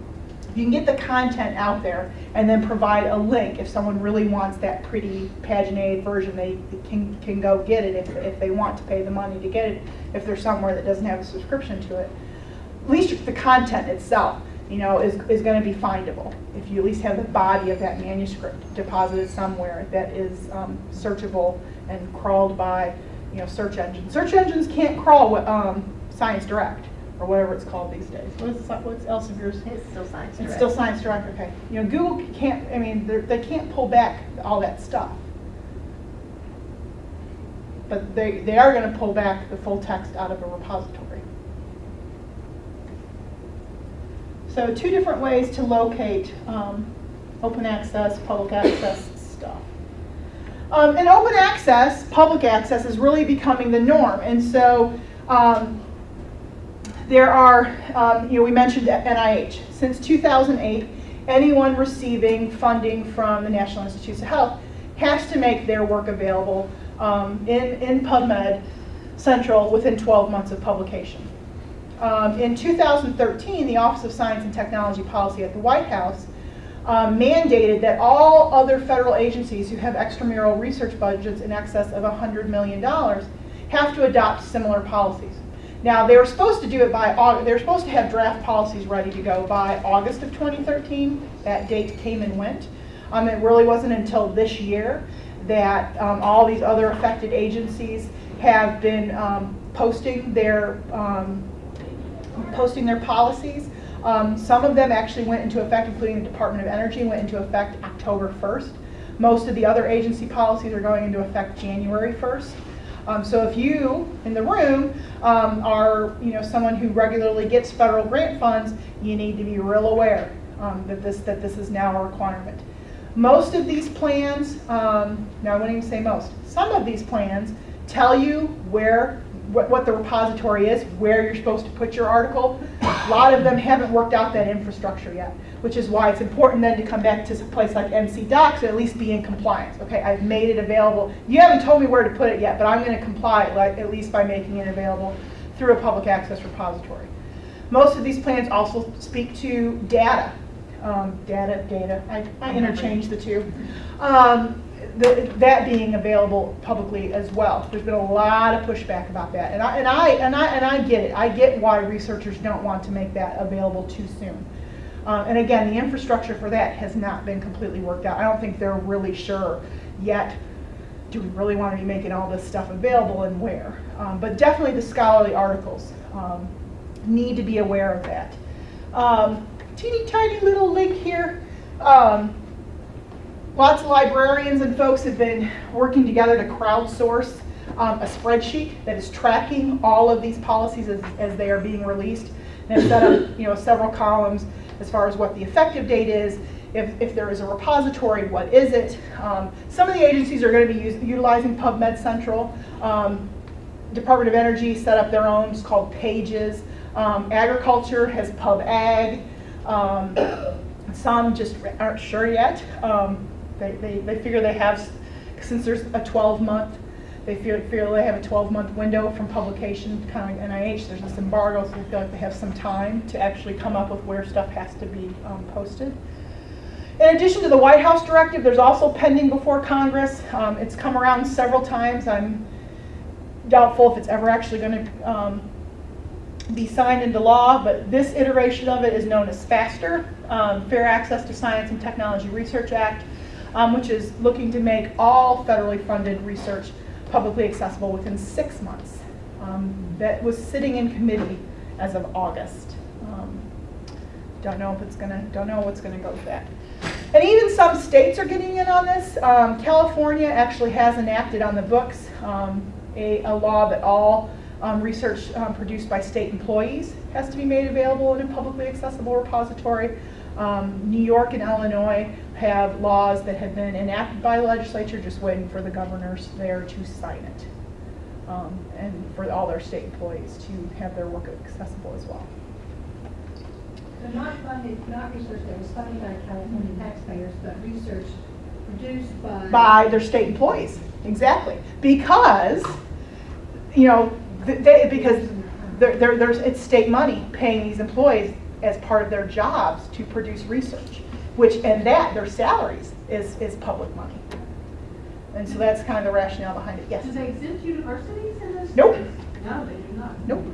you can get the content out there and then provide a link if someone really wants that pretty paginated version they can, can go get it if, if they want to pay the money to get it if they're somewhere that doesn't have a subscription to it at least the content itself you know is, is going to be findable if you at least have the body of that manuscript deposited somewhere that is um, searchable and crawled by you know search engines search engines can't crawl with um, science direct or whatever it's called these days what is what's Elsevier's It's still science it's still Science Direct, okay. You know, Google can't, I mean, they're- they can't pull back all that stuff. But they, they are gonna pull back the full text out of a repository. So two different ways to locate um, open access, public access stuff. Um, and open access, public access is really becoming the norm. And so um, there are, um, you know, we mentioned NIH. Since 2008, anyone receiving funding from the National Institutes of Health has to make their work available um, in, in PubMed Central within 12 months of publication. Um, in 2013, the Office of Science and Technology Policy at the White House um, mandated that all other federal agencies who have extramural research budgets in excess of $100 million have to adopt similar policies. Now, they were supposed to do it by, August, they were supposed to have draft policies ready to go by August of 2013. That date came and went. Um, it really wasn't until this year that um, all these other affected agencies have been um, posting their um, posting their policies. Um, some of them actually went into effect, including the Department of Energy, went into effect October 1st. Most of the other agency policies are going into effect January 1st. Um, so if you in the room um, are, you know, someone who regularly gets federal grant funds, you need to be real aware um, that this that this is now a requirement. Most of these plans, um, now I wouldn't even say most, some of these plans tell you where what, what the repository is, where you're supposed to put your article. A lot of them haven't worked out that infrastructure yet, which is why it's important then to come back to a place like NC DOCKS at least be in compliance. Okay, I've made it available. You haven't told me where to put it yet, but I'm going to comply like, at least by making it available through a public access repository. Most of these plans also speak to data. Um, data, data, I, I interchange the two. Um, the, that being available publicly as well. There's been a lot of pushback about that, and I and I and I and I get it. I get why researchers don't want to make that available too soon. Um, and again, the infrastructure for that has not been completely worked out. I don't think they're really sure yet. Do we really want to be making all this stuff available and where? Um, but definitely the scholarly articles um, need to be aware of that. Um, teeny tiny little link here. Um, Lots of librarians and folks have been working together to crowdsource um, a spreadsheet that is tracking all of these policies as, as they are being released. And it's set up, you know, several columns as far as what the effective date is, if, if there is a repository, what is it? Um, some of the agencies are going to be use, utilizing PubMed Central. Um, Department of Energy set up their own, it's called Pages. Um, agriculture has PubAg. Um, some just aren't sure yet. Um, they, they, they figure they have, since there's a 12 month, they feel, feel they have a 12 month window from publication, kind of NIH, there's this embargo, so they feel like they have some time to actually come up with where stuff has to be um, posted. In addition to the White House directive, there's also pending before Congress. Um, it's come around several times. I'm doubtful if it's ever actually going to um, be signed into law, but this iteration of it is known as FASTR, um, Fair Access to Science and Technology Research Act, um, which is looking to make all federally funded research publicly accessible within six months. Um, that was sitting in committee as of August. Um, don't know if it's gonna, don't know what's gonna go with that. And even some states are getting in on this. Um, California actually has enacted on the books um, a, a law that all um, research um, produced by state employees has to be made available in a publicly accessible repository. Um, New York and Illinois have laws that have been enacted by the legislature, just waiting for the governors there to sign it. Um, and for all their state employees to have their work accessible as well. So not funded, not research that was funded by California taxpayers, but research produced by. by their state employees, exactly. Because, you know, they, because there, there's, it's state money paying these employees as part of their jobs to produce research, which, and that, their salaries is, is public money. And so that's kind of the rationale behind it, yes. Do they exempt universities in this? Nope. No, they do not. Nope.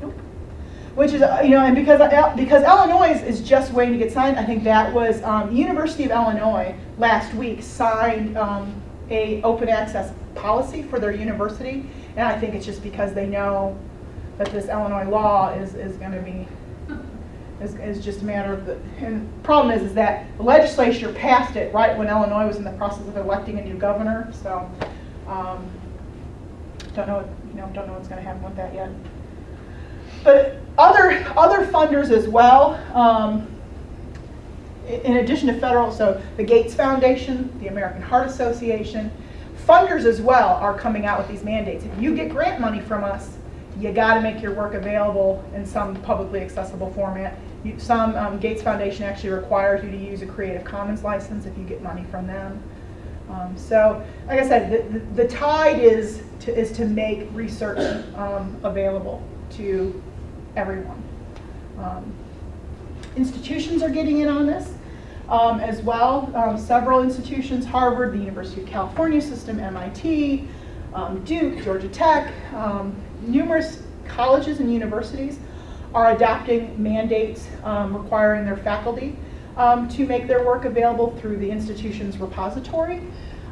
Nope. Which is, uh, you know, and because, uh, because Illinois is is just waiting to get signed, I think that was, um, University of Illinois last week signed um, a open access policy for their university. And I think it's just because they know that this Illinois law is, is gonna be, is, is just a matter of the, and problem is, is that the legislature passed it right when Illinois was in the process of electing a new governor, so, um, don't know, you know, don't know what's gonna happen with that yet. But other, other funders as well, um, in addition to federal, so the Gates Foundation, the American Heart Association, funders as well are coming out with these mandates. If you get grant money from us, you gotta make your work available in some publicly accessible format. You- Some, um, Gates Foundation actually requires you to use a Creative Commons license if you get money from them. Um, so, like I said, the, the, the tide is to, is to make research um, available to everyone. Um, institutions are getting in on this um, as well. Um, several institutions, Harvard, the University of California system, MIT, um, Duke, Georgia Tech, um, numerous colleges and universities are adopting mandates um, requiring their faculty to make their work available through the institution's repository.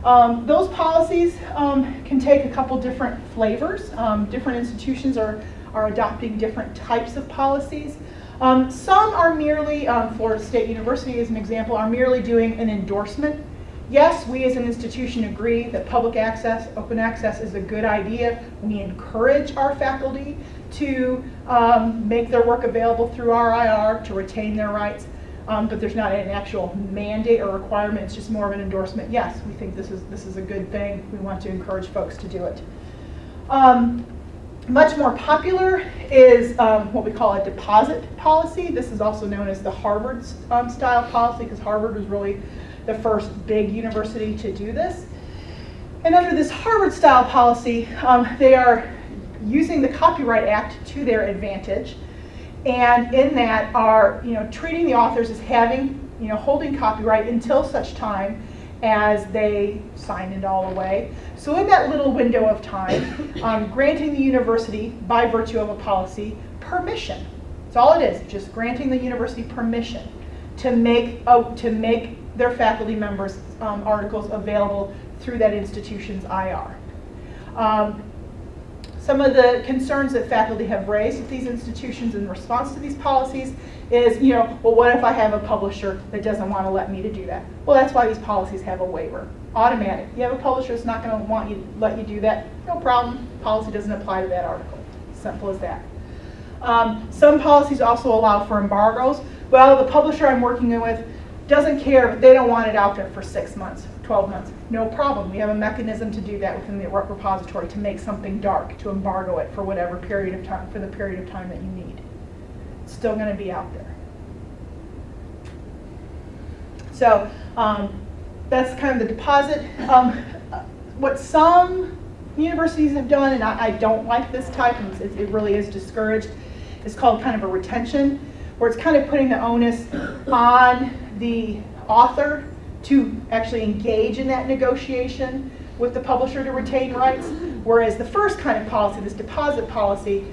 Um, those policies um, can take a couple different flavors. Um, different institutions are, are adopting different types of policies. Um, some are merely, um, Florida State University as an example, are merely doing an endorsement. Yes, we as an institution agree that public access, open access is a good idea. We encourage our faculty to um, make their work available through RIR to retain their rights. Um, but there's not an actual mandate or requirement, it's just more of an endorsement. Yes, we think this is, this is a good thing. We want to encourage folks to do it. Um, much more popular is um, what we call a deposit policy. This is also known as the Harvard um, style policy because Harvard was really the first big university to do this. And under this Harvard style policy, um, they are using the Copyright Act to their advantage. And in that are, you know, treating the authors as having, you know, holding copyright until such time as they sign it all away. So in that little window of time, um, granting the university, by virtue of a policy, permission. That's all it is, just granting the university permission to make, oh, to make their faculty members' um, articles available through that institution's IR. Um, some of the concerns that faculty have raised with these institutions in response to these policies is, you know, well, what if I have a publisher that doesn't want to let me to do that? Well, that's why these policies have a waiver, automatic. You have a publisher that's not going to want you let you do that, no problem. Policy doesn't apply to that article. Simple as that. Um, some policies also allow for embargoes. Well, the publisher I'm working with doesn't care if they don't want it out there for six months, 12 months. No problem. We have a mechanism to do that within the repository to make something dark, to embargo it for whatever period of time, for the period of time that you need. It's still going to be out there. So um, that's kind of the deposit. Um, what some universities have done, and I, I don't like this type, and it, it really is discouraged, is called kind of a retention, where it's kind of putting the onus on the author to actually engage in that negotiation with the publisher to retain rights. Whereas the first kind of policy, this deposit policy,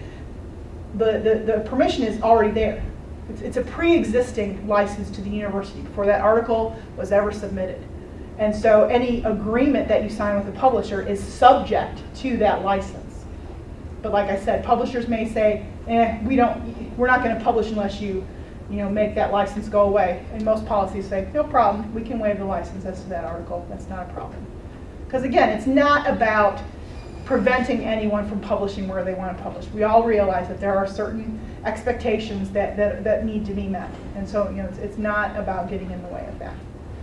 the, the, the permission is already there. It's, it's a pre-existing license to the university before that article was ever submitted. And so any agreement that you sign with the publisher is subject to that license. But like I said, publishers may say, eh, we don't, we're not going to publish unless you, you know, make that license go away. And most policies say, no problem, we can waive the license as to that article. That's not a problem. Because again, it's not about preventing anyone from publishing where they want to publish. We all realize that there are certain expectations that, that, that need to be met. And so, you know, it's, it's not about getting in the way of that.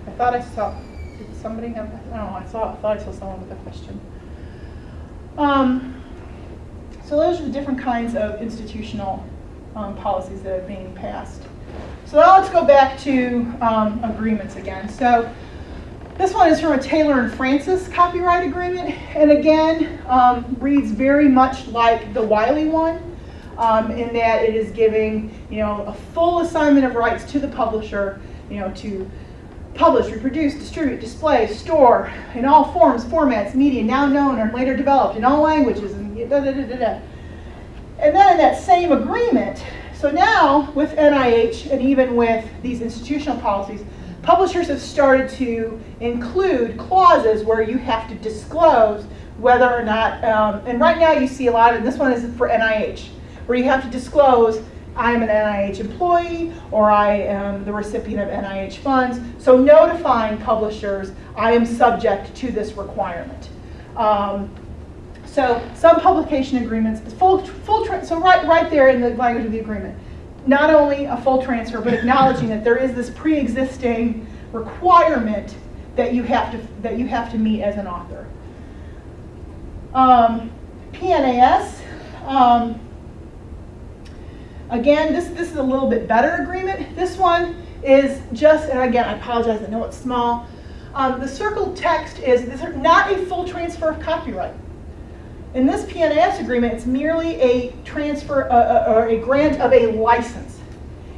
I thought I saw, did somebody have, I don't know, I saw, I thought I saw someone with a question. Um, so those are the different kinds of institutional um, policies that are being passed. So now let's go back to um, agreements again. So this one is from a Taylor and Francis copyright agreement, and again, um, reads very much like the Wiley one, um, in that it is giving, you know, a full assignment of rights to the publisher, you know, to publish, reproduce, distribute, display, store, in all forms, formats, media now known or later developed in all languages, and da da da da da. And then in that same agreement, so now with NIH and even with these institutional policies, publishers have started to include clauses where you have to disclose whether or not, um, and right now you see a lot, and this one is for NIH, where you have to disclose I'm an NIH employee or I am the recipient of NIH funds. So notifying publishers I am subject to this requirement. Um, so some publication agreements, full, full so right, right there in the language of the agreement, not only a full transfer, but acknowledging that there is this pre-existing requirement that you have to that you have to meet as an author. Um, PNAS. Um, again, this this is a little bit better agreement. This one is just, and again, I apologize. I know it's small. Um, the circled text is this is not a full transfer of copyright. In this PNAS agreement, it's merely a transfer uh, uh, or a grant of a license.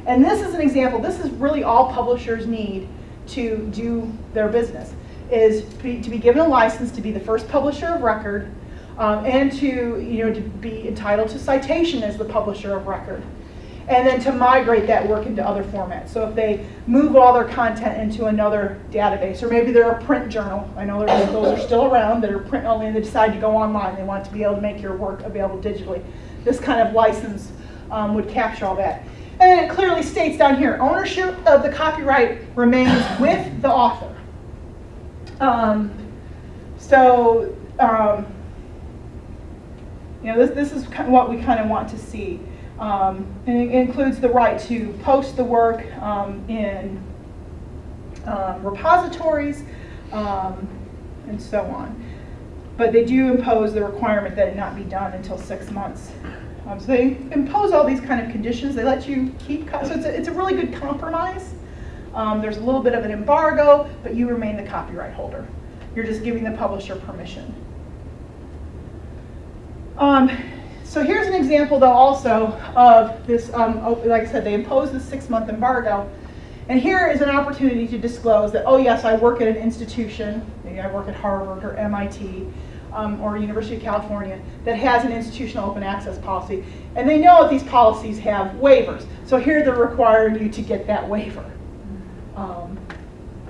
And this is an example, this is really all publishers need to do their business, is to be, to be given a license to be the first publisher of record um, and to, you know, to be entitled to citation as the publisher of record and then to migrate that work into other formats. So if they move all their content into another database, or maybe they're a print journal, I know those are still around that are print only and they decide to go online, they want to be able to make your work available digitally. This kind of license um, would capture all that. And it clearly states down here, ownership of the copyright remains with the author. Um, so, um, you know, this, this is what we kind of want to see. Um, and it includes the right to post the work um, in um, repositories um, and so on. But they do impose the requirement that it not be done until six months. Um, so they impose all these kind of conditions. They let you keep, so it's a, it's a really good compromise. Um, there's a little bit of an embargo, but you remain the copyright holder. You're just giving the publisher permission. Um, so here's an example, though, also of this, um, oh, like I said, they imposed the six-month embargo. And here is an opportunity to disclose that, oh yes, I work at an institution, maybe I work at Harvard or MIT um, or University of California, that has an institutional open access policy. And they know that these policies have waivers. So here they're requiring you to get that waiver. Um,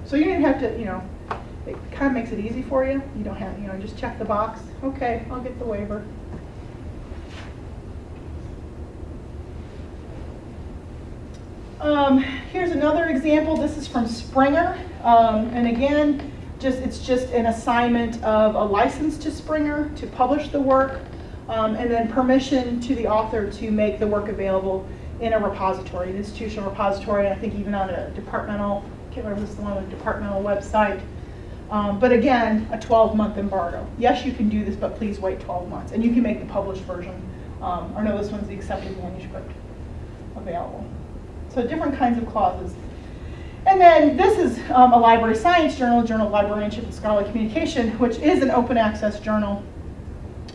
so you didn't have to, you know, it kind of makes it easy for you. You don't have, you know, just check the box. Okay, I'll get the waiver. Um, here's another example. This is from Springer. Um, and again, just it's just an assignment of a license to Springer to publish the work. um, and then permission to the author to make the work available in a repository, an institutional repository, and I think even on a departmental, I can't remember it's the one on the departmental website. Um, but again, a 12-month embargo. Yes, you can do this, but please wait 12 months. And you can make the published version, um, or no, this one's the accepted manuscript available. So different kinds of clauses. And then this is um, a library science journal, Journal of Librarianship and Scholarly Communication, which is an open access journal.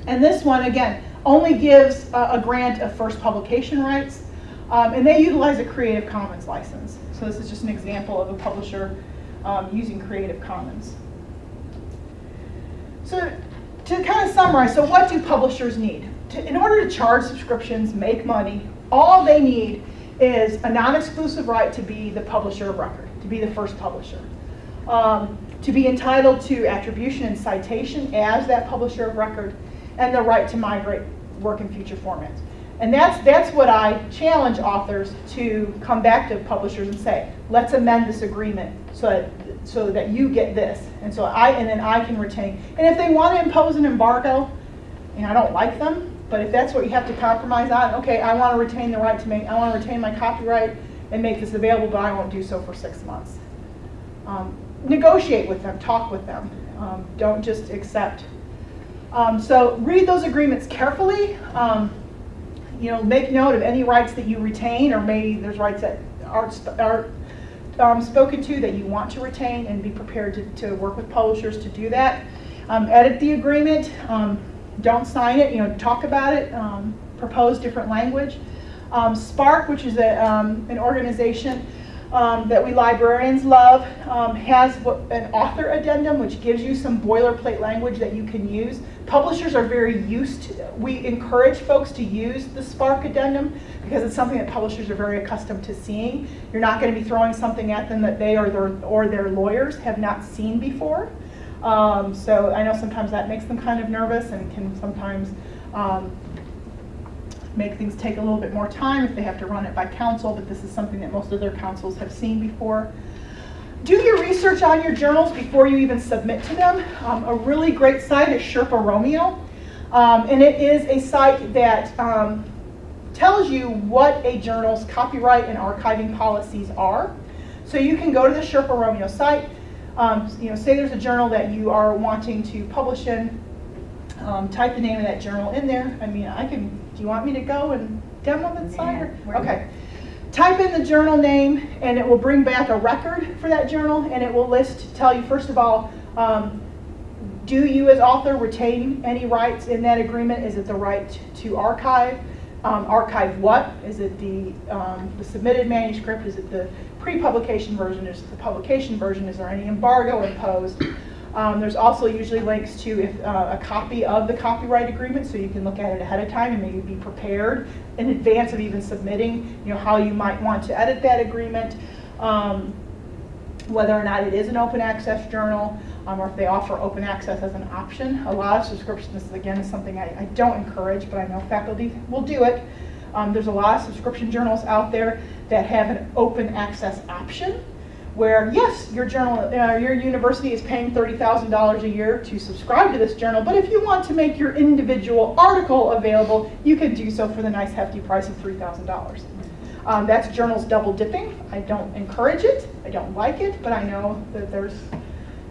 And this one, again, only gives a, a grant of first publication rights, um, and they utilize a Creative Commons license. So this is just an example of a publisher um, using Creative Commons. So to kind of summarize, so what do publishers need? To, in order to charge subscriptions, make money, all they need is a non-exclusive right to be the publisher of record, to be the first publisher. Um, to be entitled to attribution and citation as that publisher of record, and the right to migrate work in future formats. And that's, that's what I challenge authors to come back to publishers and say, let's amend this agreement so that, so that you get this. And so I, and then I can retain. And if they want to impose an embargo, and I don't like them, but if that's what you have to compromise on, okay, I want to retain the right to make, I want to retain my copyright and make this available, but I won't do so for six months. Um, negotiate with them, talk with them. Um, don't just accept. Um, so read those agreements carefully. Um, you know, make note of any rights that you retain, or maybe there's rights that aren't, are um, spoken to that you want to retain, and be prepared to, to work with publishers to do that. Um, edit the agreement. Um, don't sign it. You know, talk about it. Um, propose different language. Um, SPARC, which is a, um, an organization um, that we librarians love, um, has an author addendum, which gives you some boilerplate language that you can use. Publishers are very used to, we encourage folks to use the SPARC addendum because it's something that publishers are very accustomed to seeing. You're not going to be throwing something at them that they or their, or their lawyers have not seen before. Um, so I know sometimes that makes them kind of nervous and can sometimes um, make things take a little bit more time if they have to run it by counsel, but this is something that most of their counsels have seen before. Do your research on your journals before you even submit to them. Um, a really great site is Sherpa Romeo, um, and it is a site that um, tells you what a journal's copyright and archiving policies are. So you can go to the Sherpa Romeo site, um, you know, say there's a journal that you are wanting to publish in, um, type the name of that journal in there. I mean, I can, do you want me to go and demo the site? Yeah, Okay. Type in the journal name and it will bring back a record for that journal and it will list, tell you first of all, um, do you as author retain any rights in that agreement? Is it the right to archive? Um, archive what? Is it the, um, the submitted manuscript? Is it the pre-publication version? Is the publication version? Is there any embargo imposed? Um, there's also usually links to if, uh, a copy of the copyright agreement, so you can look at it ahead of time and maybe be prepared in advance of even submitting, you know, how you might want to edit that agreement, um, whether or not it is an open access journal, um, or if they offer open access as an option. A lot of subscriptions, again is something I, I don't encourage, but I know faculty will do it. Um, there's a lot of subscription journals out there that have an open access option where yes, your journal, uh, your university is paying $30,000 a year to subscribe to this journal, but if you want to make your individual article available, you can do so for the nice hefty price of $3,000. Um, that's journals double dipping. I don't encourage it, I don't like it, but I know that there's,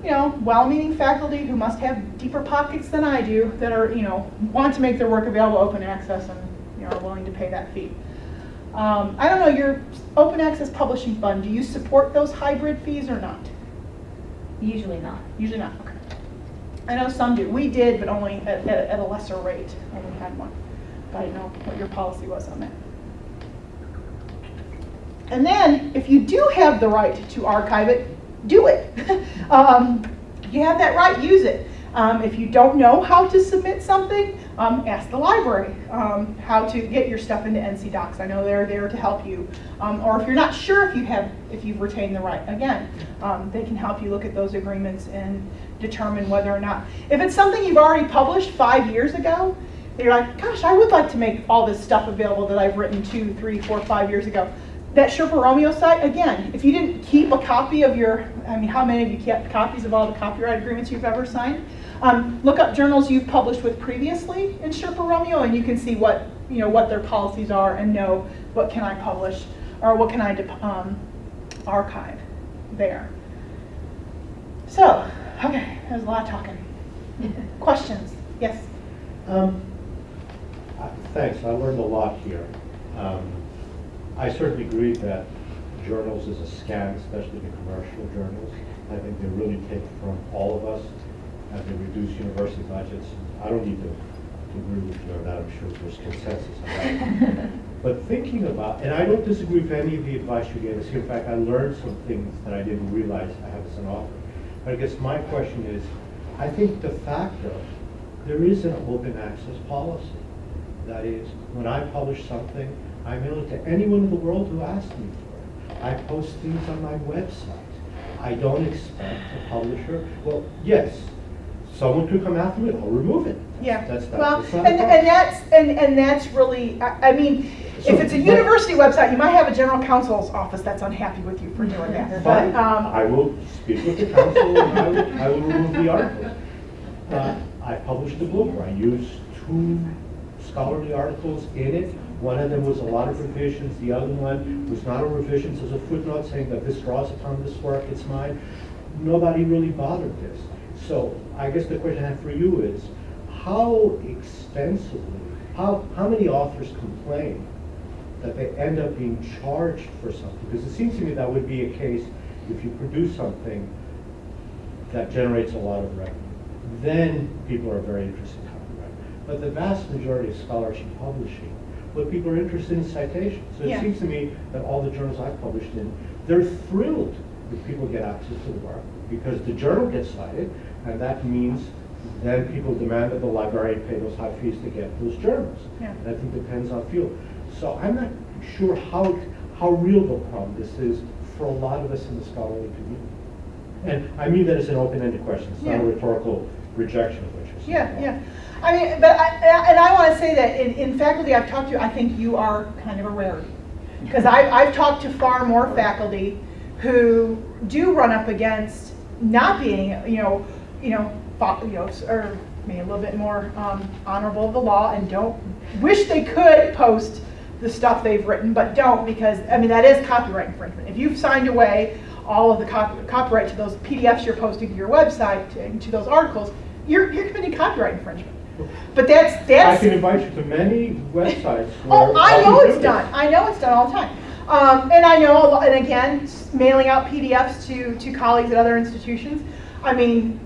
you know, well-meaning faculty who must have deeper pockets than I do that are, you know, want to make their work available open access and, you know, are willing to pay that fee. Um, I don't know, your open access publishing fund, do you support those hybrid fees or not? Usually not. Usually not, okay. I know some do. We did, but only at, at, at a lesser rate when we had one. But I didn't know what your policy was on that. And then, if you do have the right to archive it, do it. um, you have that right, use it. Um, if you don't know how to submit something, um, ask the library um, how to get your stuff into NC DOCKS. I know they're there to help you. Um, or if you're not sure if you have, if you've retained the right, again, um, they can help you look at those agreements and determine whether or not. If it's something you've already published five years ago, you're like, gosh, I would like to make all this stuff available that I've written two, three, four, five years ago. That Sherpa Romeo site, again, if you didn't keep a copy of your, I mean, how many of you kept copies of all the copyright agreements you've ever signed? Um, look up journals you've published with previously in Sherpa Romeo, and you can see what you know what their policies are and know what can I publish or what can I um, archive there. So, okay, there's a lot of talking. Questions? Yes. Um, Thanks, I learned a lot here. Um, I certainly agree that journals is a scam, especially the commercial journals. I think they really take from all of us, and they reduce university budgets. I don't need to to agree with you on that, I'm sure there's consensus on that. But thinking about, and I don't disagree with any of the advice you gave us. In fact, I learned some things that I didn't realize I have as an author. But I guess my question is, I think de facto, there is an open access policy. That is, when I publish something, I mail it to anyone in the world who asks me for it. I post things on my website. I don't expect a publisher, well, yes, someone could come after it, I'll remove it. Yeah. That's, that's, well, that's not and, and that's and, and that's really. I, I mean, So, if it's a university website, you might have a general counsel's office that's unhappy with you for doing that. But um, I will speak with the counsel and I will, I will remove the article. Uh, I published the Bloomer. I used two scholarly articles in it. One of them was a lot of revisions. The other one was not a revision, so there's a footnote saying that this draws upon this work, it's mine. Nobody really bothered this. So I guess the question I have for you is, how extensively, how, how many authors complain that they end up being charged for something? Because it seems to me that would be a case if you produce something that generates a lot of revenue. Then people are very interested in copyright. But the vast majority of scholarship publishing, what people are interested in citations. So Yeah. it seems to me that all the journals I've published in, they're thrilled if people get access to the work because the journal gets cited, and that means then people demand that the librarian pay those high fees to get those journals. Yeah. And I think depends on field. So I'm not sure how, how real the problem this is for a lot of us in the scholarly community. And I mean that as an open-ended question, it's not a rhetorical rejection of what you're saying. Yeah, yeah. I mean, but I, and I want to say that in, in faculty I've talked to, I think you are kind of a rarity. Because I've talked to far more faculty who do run up against not being, you know, you know, fo- you know, or maybe a little bit more um, honorable of the law and don't, wish they could post the stuff they've written, but don't because, I mean, that is copyright infringement. If you've signed away all of the cop- copyright to those PDFs you're posting to your website, to, to those articles, you're, you're committing copyright infringement. But that's, that's. I can invite you to many websites. Oh, I know it's done. I know it's done all the time. Um, and I know, and again, mailing out PDFs to, to colleagues at other institutions. I mean,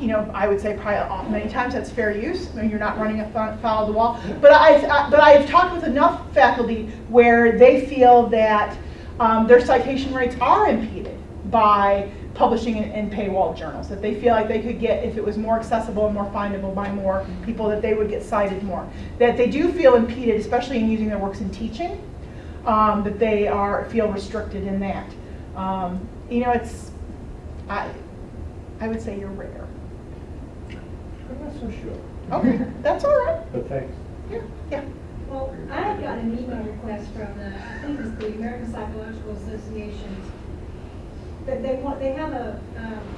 you know, I would say probably uh, many times that's fair use. I mean, you're not running a foul of the wall. But I've, uh, but I've talked with enough faculty where they feel that um, their citation rates are impeded by publishing in, in paywall journals. That they feel like they could get, if it was more accessible and more findable by more people, that they would get cited more. That they do feel impeded, especially in using their works in teaching, um, that they are feel restricted in that. Um, you know, it's I I would say you're rare. I'm so sure, Okay, that's all right. but thanks. Yeah, yeah. Well, I have gotten an email request from the, I think it's the American Psychological Association, that they want, they have a, um,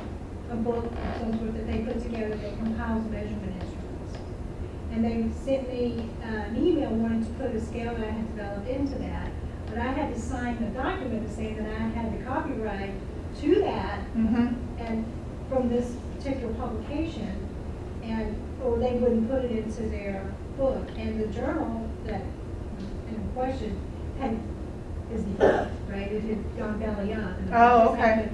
a book of some sort that they put together that compiles measurement instruments. And they sent me uh, an email wanting to put a scale that I had developed into that, but I had to sign a document to say that I had the copyright to that Mm-hmm. and from this particular publication, and, or they wouldn't put it into their book, and the journal that, in question, had, is defunct, right, it had gone belly up. and Oh, okay.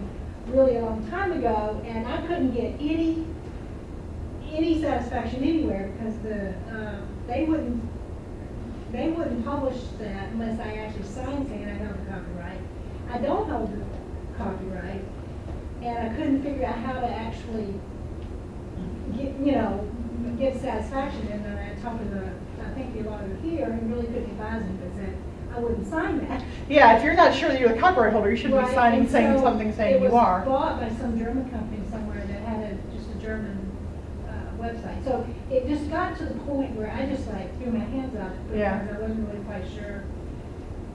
Really a long time ago, and I couldn't get any, any satisfaction anywhere, because the, uh, they wouldn't, they wouldn't publish that unless I actually signed saying I held the copyright. I don't hold the copyright, and I couldn't figure out how to actually get, you know, get satisfaction, and then I talked to the, I think the auditor here, and really couldn't advise me, because I wouldn't sign that. Yeah, if you're not sure that you're the copyright holder, you should be Right, signing and saying so something saying you It are. was bought by some German company somewhere that had a, just a German, uh, website. So it just got to the point where I just like threw my hands up Yeah. because I wasn't really quite sure.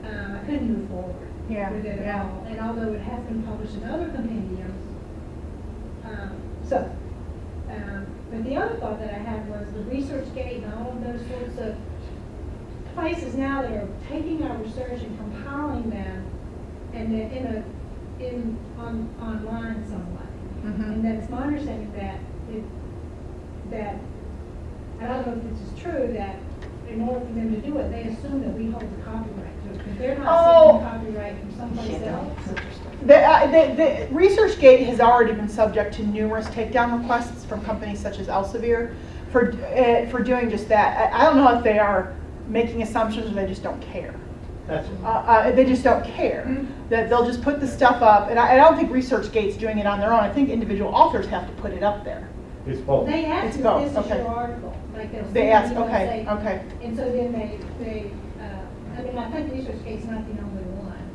Um, I couldn't move forward Yeah, with it at yeah. all. And although it has been published in other compendiums, um, so, um, But the other thought that I had was the ResearchGate and all of those sorts of places now that are taking our research and compiling them and then in a, in, on, online some way. Mhm. And that's my understanding that it, that, I don't know if this is true, that in order for them to do it, they assume that we hold the copyright to it. Because they're not Oh. seeking copyright from someplace else. The, uh, the, the ResearchGate has already been subject to numerous takedown requests from companies such as Elsevier for, uh, for doing just that. I, I don't know if they are making assumptions or they just don't care. That's, Uh, uh, they just don't care. That they'll just put the stuff up, and I, I don't think ResearchGate's doing it on their own. I think individual authors have to put it up there. it's both. They ask It's if both, this is okay. your article, like they'll. They send ask, okay, okay. And so then they, they, uh, I mean, my I think ResearchGate's not the only one,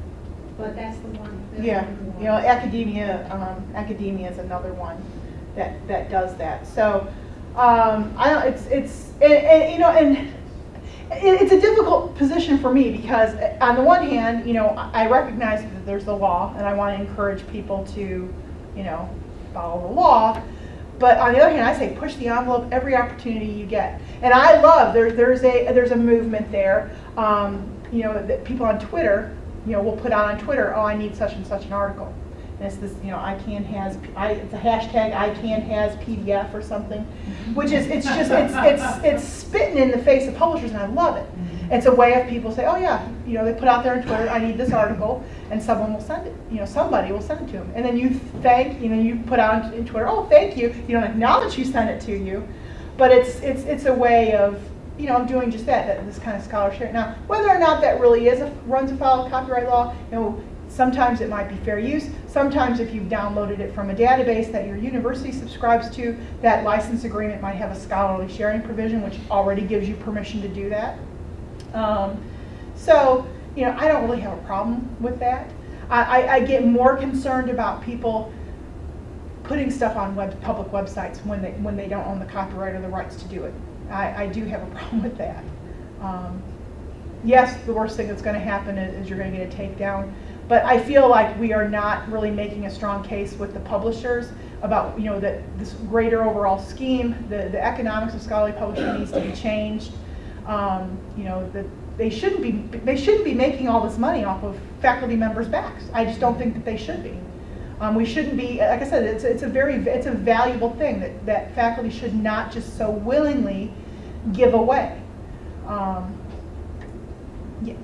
but that's the one. that's Yeah, one. you know, academia, um, academia is another one that, that does that. So, um, I don't, it's, it's, and, and, you know, and it, it's a difficult position for me because uh, on the one hand, you know, I I recognize that there's the law and I want to encourage people to, you know, follow the law. But on the other hand, I say push the envelope every opportunity you get. And I love, there, there's a, there's a movement there, um, you know, that people on Twitter, you know, will put out on Twitter, oh, I need such and such an article. And it's this, you know, I can has, I, it's a hashtag, I can has PDF or something, which is, it's just, it's, it's, it's spitting in the face of publishers and I love it. It's a way of people say, oh yeah, you know, they put out there on Twitter, I need this article, and someone will send it, you know, somebody will send it to them. And then you thank, you know, you put out in Twitter, oh, thank you, you don't acknowledge who sent it to you, but it's, it's, it's a way of, you know, I'm doing just that, that this kind of scholarship. Now, whether or not that really is, a runs afoul of copyright law, you know, sometimes it might be fair use, sometimes if you've downloaded it from a database that your university subscribes to, that license agreement might have a scholarly sharing provision, which already gives you permission to do that. Um, so, you know, I don't really have a problem with that. I, I, I get more concerned about people putting stuff on web, public websites when they, when they don't own the copyright or the rights to do it. I, I do have a problem with that. Um, yes, the worst thing that's gonna happen is, is you're gonna get a takedown, but I feel like we are not really making a strong case with the publishers about, you know, that this greater overall scheme, the, the economics of scholarly publishing needs to be changed. Um, you know, that they shouldn't be, they shouldn't be making all this money off of faculty members' backs. I just don't think that they should be. Um, we shouldn't be, like I said, it's, it's a very, it's a valuable thing that, that faculty should not just so willingly give away. Um, yeah,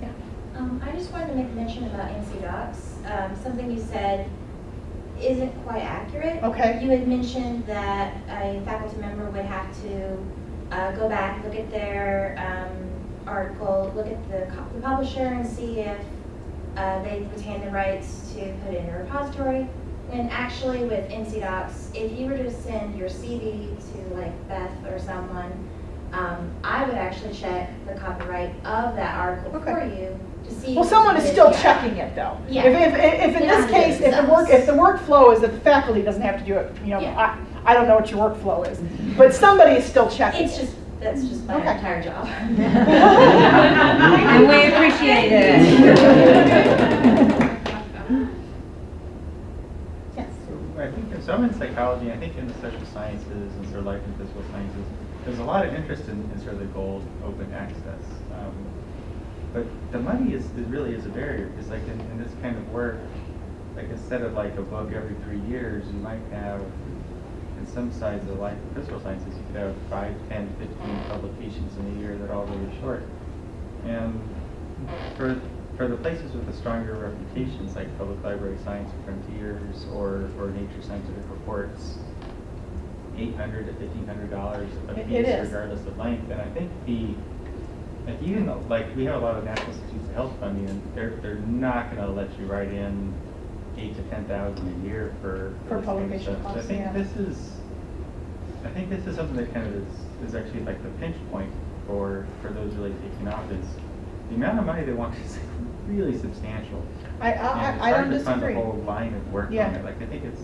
yeah. Um, I just wanted to make mention about NC DOCKS. Um, something you said isn't quite accurate. Okay. You had mentioned that a faculty member would have to uh, go back, look at their um, article, look at the, the publisher and see if uh, they retain the rights to put it in a repository. When actually with NC DOCKS, if you were to send your CD to like Beth or someone, um, I would actually check the copyright of that article Okay. for you to see. Well, someone is still it's- checking it though. Yeah. If, if, if in They don't this have to do it case, if the work, if the workflow is that the faculty doesn't have to do it, you know, Yeah. I, I don't know what your workflow is, but somebody is still checking It's just, that's just my Okay. entire job. And we appreciate it. Yes. So I think, so I'm in psychology, I think in the social sciences and sort of life and physical sciences, there's a lot of interest in, in sort of the gold open access. Um, But the money is, is really is a barrier, because like in, in this kind of work, like instead of like a book every three years, you might have, in some sides of life physical sciences, you could have five, ten, fifteen publications in a year that are all really short. And for, for the places with the stronger reputations, like Public Library Science Frontiers or, or Nature Scientific Reports, eight hundred to fifteen hundred dollars a piece it is. regardless of length. And I think the, like even though, like, we have a lot of National Institutes of Health funding, and they're, they're not gonna let you write in eight to ten thousand a year for. For kind of publication stuff. So I think yeah. this is, I think this is something that kind of is, is actually like the pinch point for, for those really taking off is the amount of money they want is really substantial. I, I, it's I don't hard to fund disagree. the whole line of work on it. Like, I think it's,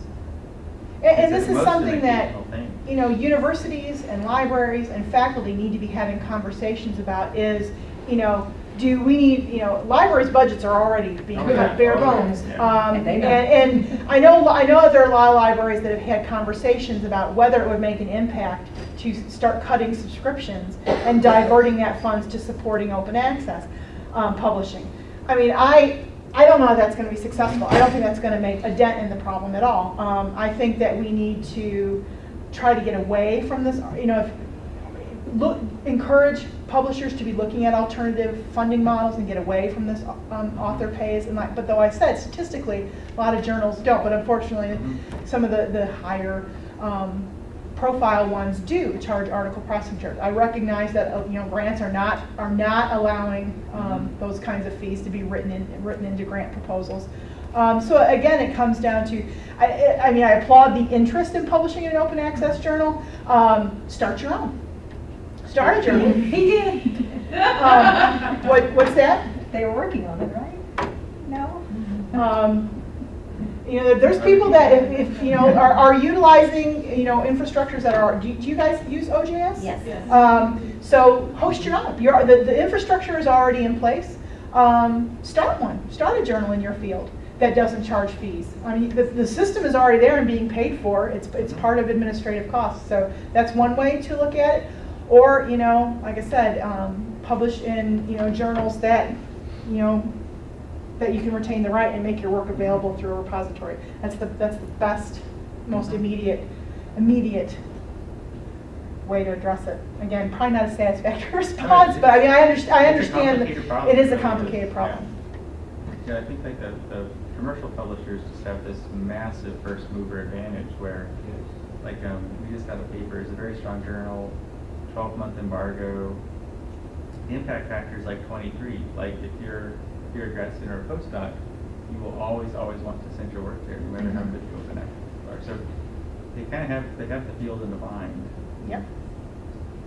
And, and this is something that, thing. you know, universities and libraries and faculty need to be having conversations about is, you know, do we need, you know, libraries' budgets are already being Oh, cut yeah. bare Oh, yeah. bones. Yeah. Um, And and, and I know, I know that there are a lot of libraries that have had conversations about whether it would make an impact to start cutting subscriptions and diverting that funds to supporting open access um, publishing. I mean, I, I don't know if that's gonna be successful. I don't think that's gonna make a dent in the problem at all. Um, I think that we need to try to get away from this, you know, if, look, encourage publishers to be looking at alternative funding models and get away from this um, author pays. And like, but though I said statistically, a lot of journals don't. But unfortunately, Mhm. some of the the higher um, profile ones do charge article processing charge. I recognize that uh, you know grants are not are not allowing um, Mhm. those kinds of fees to be written in written into grant proposals. Um, so again, it comes down to, I, I- I mean, I applaud the interest in publishing an open access journal. Um, start your own. Start a journal. He did. Um, what, what's that? They were working on it, right? No? Um, you know, there's people that if, if you know are, are utilizing you know infrastructures that are. Do, do you guys use OJS? Yes. Um, so host your own. Your, the, the infrastructure is already in place. Um, start one. Start a journal in your field that doesn't charge fees. I mean, the, the system is already there and being paid for. It's, it's part of administrative costs. So that's one way to look at it. Or, you know, like I said, um, publish in, you know, journals that, you know, that you can retain the right and make your work available through a repository. That's the, that's the best, most immediate, immediate way to address it. Again, probably not a satisfactory response, but I mean, I understand, I It's a understand complicated that problem. it is a Yeah. complicated problem. Yeah, I think like the, the commercial publishers just have this massive first mover advantage where, like, um, we just got a paper, it's a very strong journal, twelve month embargo. The impact factor is like twenty-three, like if you're, if you're a grad student or a postdoc, you will always, always want to send your work there, no matter how Mhm. good open access are. So they kind of have, they have the field in the bind. Yep.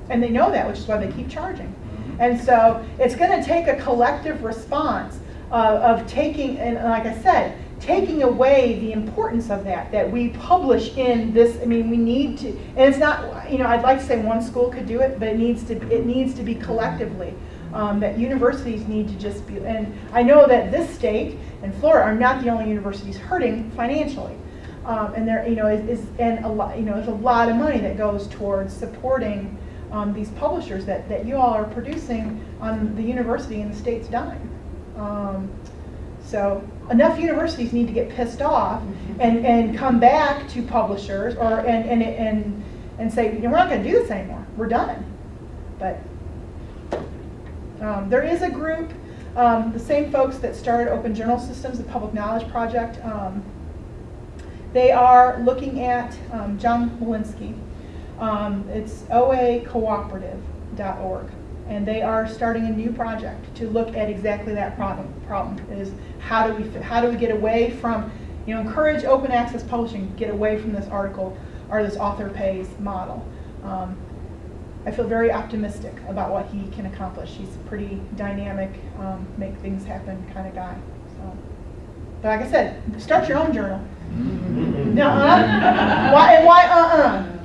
And they know that, which is why they keep charging. Mhm. And so it's going to take a collective response uh, of taking, and like I said, taking away the importance of that, that we publish in this, I mean, we need to, and it's not, you know, I'd like to say one school could do it, but it needs to, it needs to be collectively. Um, that universities need to just be, and I know that this state and Florida are not the only universities hurting financially. Um, and there, you know, is, is and a lot, you know, there's a lot of money that goes towards supporting um, these publishers that, that you all are producing on the university and the state's dime. Um, so enough universities need to get pissed off and, and come back to publishers or and and and, and say, you know, we're not going to do this anymore. We're done. But um, there is a group, um, the same folks that started Open Journal Systems, the Public Knowledge Project. Um, they are looking at um, John Willinsky. Um, it's oacooperative.org, and they are starting a new project to look at exactly that problem. Problem is how do we how do we get away from, you know, encourage open access publishing, get away from this article or this author pays model. Um, I feel very optimistic about what he can accomplish. He's a pretty dynamic, um, make things happen kind of guy. So, but like I said, start your own journal. Nuh-uh. Why why uh-uh?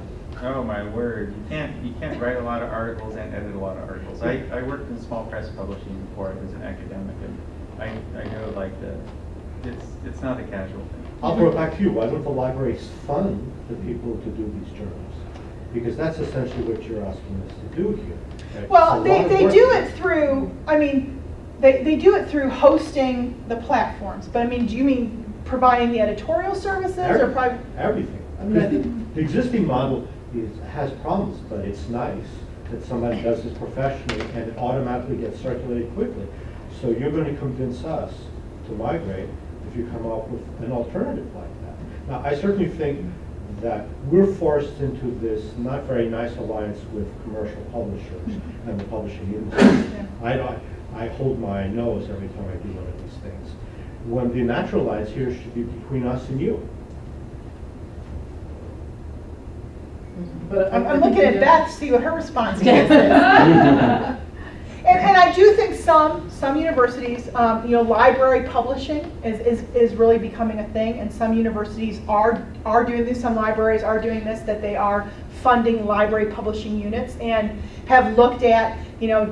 Oh my word! You can't you can't write a lot of articles and edit a lot of articles. I, I worked in small press publishing before I was an academic, and I, I know like the it's it's not a casual thing. I'll throw it back to you. Why don't the libraries fund the people to do these journals? Because that's essentially what you're asking us to do here. right? Well, they, they do it through, I mean, they, they do it through hosting the platforms. But I mean, do you mean providing the editorial services or private? Everything. I mean, I think the existing model is, has problems, but it's nice that somebody does this professionally and it automatically gets circulated quickly. So you're going to convince us to migrate if you come up with an alternative like that. Now, I certainly think that we're forced into this not very nice alliance with commercial publishers and the publishing industry. I, I hold my nose every time I do one of these things. When the natural alliance here should be between us and you. I'm, I'm looking at Beth to see what her response to this is. And, and I do think some, some universities, um, you know, library publishing is, is, is really becoming a thing, and some universities are, are doing this, some libraries are doing this, that they are funding library publishing units and have looked at, you know,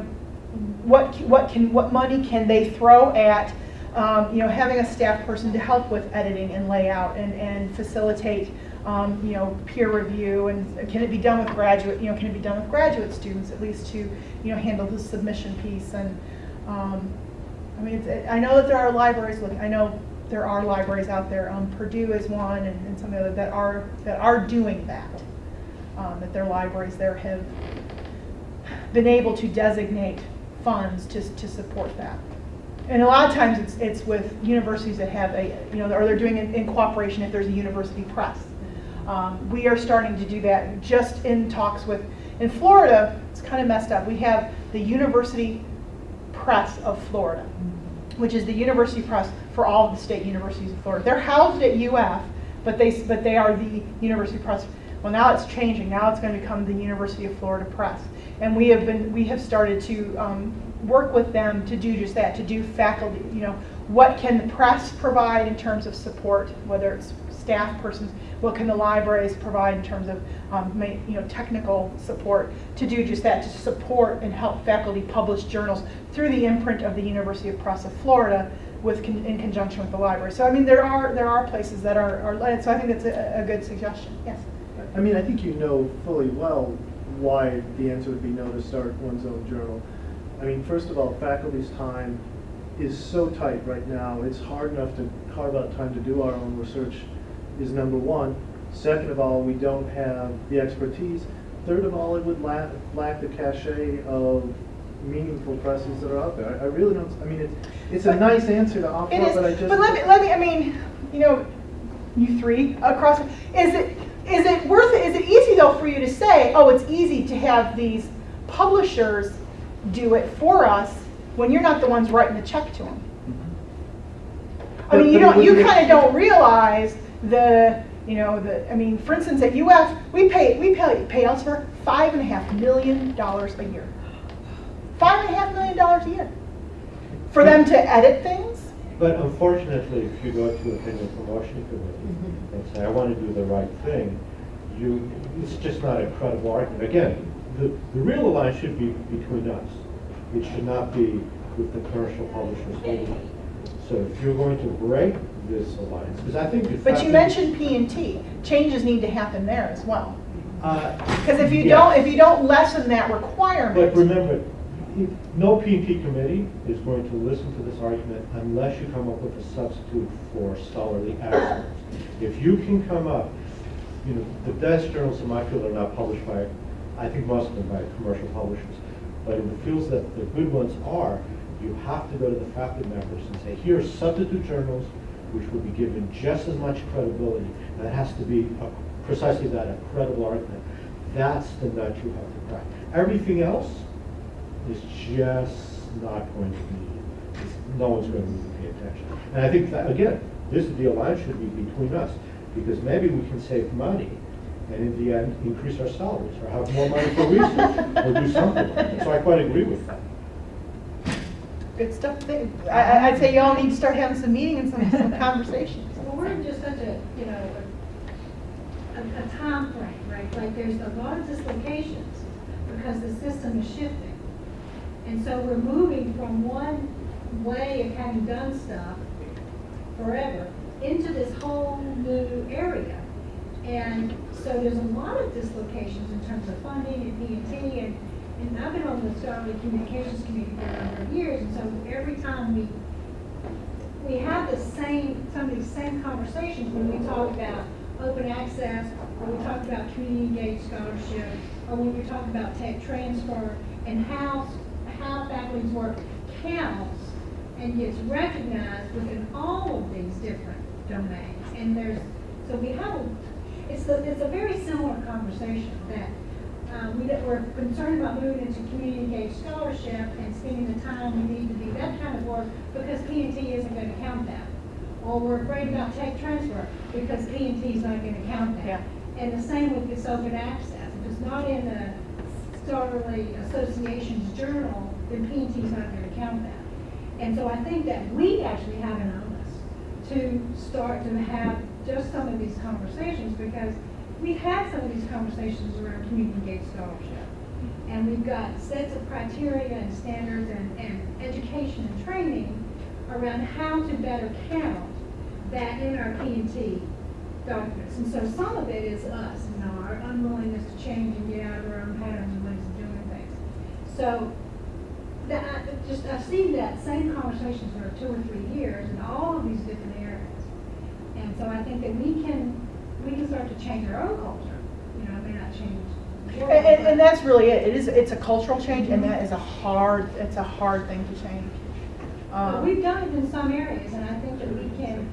what, what can, what money can they throw at, um, you know, having a staff person to help with editing and layout and, and facilitate, um, you know, peer review and can it be done with graduate, you know, can it be done with graduate students at least to, you know, handle the submission piece and, um, I mean, it's, I know that there are libraries I know there are libraries out there, um, Purdue is one and, and some of the other that are, that are doing that. Um, that their libraries there have been able to designate funds to, to support that. And a lot of times it's, it's with universities that have a, you know, or they're doing it in cooperation if there's a university press. Um, we are starting to do that just in talks with, in Florida, it's kind of messed up. We have the University Press of Florida, which is the university press for all of the state universities of Florida. They're housed at UF, but they, but they are the university press. Well, now it's changing. Now it's going to become the University of Florida Press. And we have been, we have started to um, work with them to do just that, to do faculty, you know, what can the press provide in terms of support, whether it's staff persons, what can the libraries provide in terms of, um, ma- you know, technical support to do just that, to support and help faculty publish journals through the imprint of the University of Press of Florida with, con- in conjunction with the library. So I mean, there are, there are places that are, are, led, so I think that's a, a good suggestion, yes. I mean, I think you know fully well why the answer would be no to start one's own journal. I mean, first of all, faculty's time is so tight right now, it's hard enough to carve out time to do our own research is number one. Second of all, we don't have the expertise. Third of all, it would lack, lack the cachet of meaningful presses that are out there. I I really don't, I mean, it's, it's a nice answer to offer, is, but I just. but let me, let me, I mean, you know, you three across, is it, is it worth it, is it easy though for you to say, oh, it's easy to have these publishers do it for us when you're not the ones writing the check to them? Mm-hmm. I But- mean, you but don't, you kind of don't realize the, you know, the, I mean, for instance, at UF, we pay, we pay, pay Elsevier five and a half million dollars a year. Five and a half million dollars a year. For them to edit things? But unfortunately, if you go to a thing with promotion committee mm-hmm. and say, I want to do the right thing, you, it's just not a credible argument. Again, the, the real alliance should be between us. It should not be with the commercial publishers. So if you're going to break this alliance, because I think. But you mentioned P and T. Changes need to happen there as well. Uh, Because if you yes. don't, if you don't lessen that requirement. But remember, no P and T committee is going to listen to this argument unless you come up with a substitute for scholarly excellence. If you can come up, you know, the best journals in my field are not published by, I think most of them by commercial publishers. But in the fields that the good ones are, you have to go to the faculty members and say, here are substitute journals which will be given just as much credibility. And it has to be a- precisely that, a credible argument. That's the nut you have to crack. Everything else is just not going to be, no one's going to really pay attention. And I think that, again, this, the alliance should be between us, because maybe we can save money and in the end, increase our salaries, or have more money for research, or do something. So I quite agree with that. Good stuff. I, I- I'd say y'all need to start having some meetings and some conversations. Well, we're in just such a, you know, a, a time frame, right? Like, there's a lot of dislocations because the system is shifting. And so we're moving from one way of having done stuff forever into this whole new area. And so there's a lot of dislocations in terms of funding and P and and, I've been on the Scholarly Communications Committee for a number of years. And so every time we we have the same, some of these same conversations when we talk about open access, or we talk about community engaged scholarship, or when we talk about tech transfer, and how, how faculty's work counts and gets recognized within all of these different domains. And there's, so we have, it's a, it's a very similar conversation that um, we, that we're concerned about moving into community engaged scholarship and spending the time we need to do that kind of work because P and T isn't gonna count that. Or we're afraid about tech transfer because P and T is not gonna count that. Yeah. And the same with this open access. If it's not in the Scholarly Association's journal, then P and T is not gonna count that. And so I think that we actually have an onus to start to have just some of these conversations because we've had some of these conversations around community engaged scholarship. And we've got sets of criteria and standards and, and education and training around how to better count that in our P and T documents. And so some of it is us, know, our unwillingness to change and get out of our own patterns and ways of doing things. So that, I just, I've seen that same conversation for two or three years in all of these different areas. And so I think that we can, we can start to change our own culture, you know, it may not change. And, and, and that's really it. It is, it's a cultural change and that is a hard, it's a hard thing to change. But Um, we've done it in some areas, and I think that we can,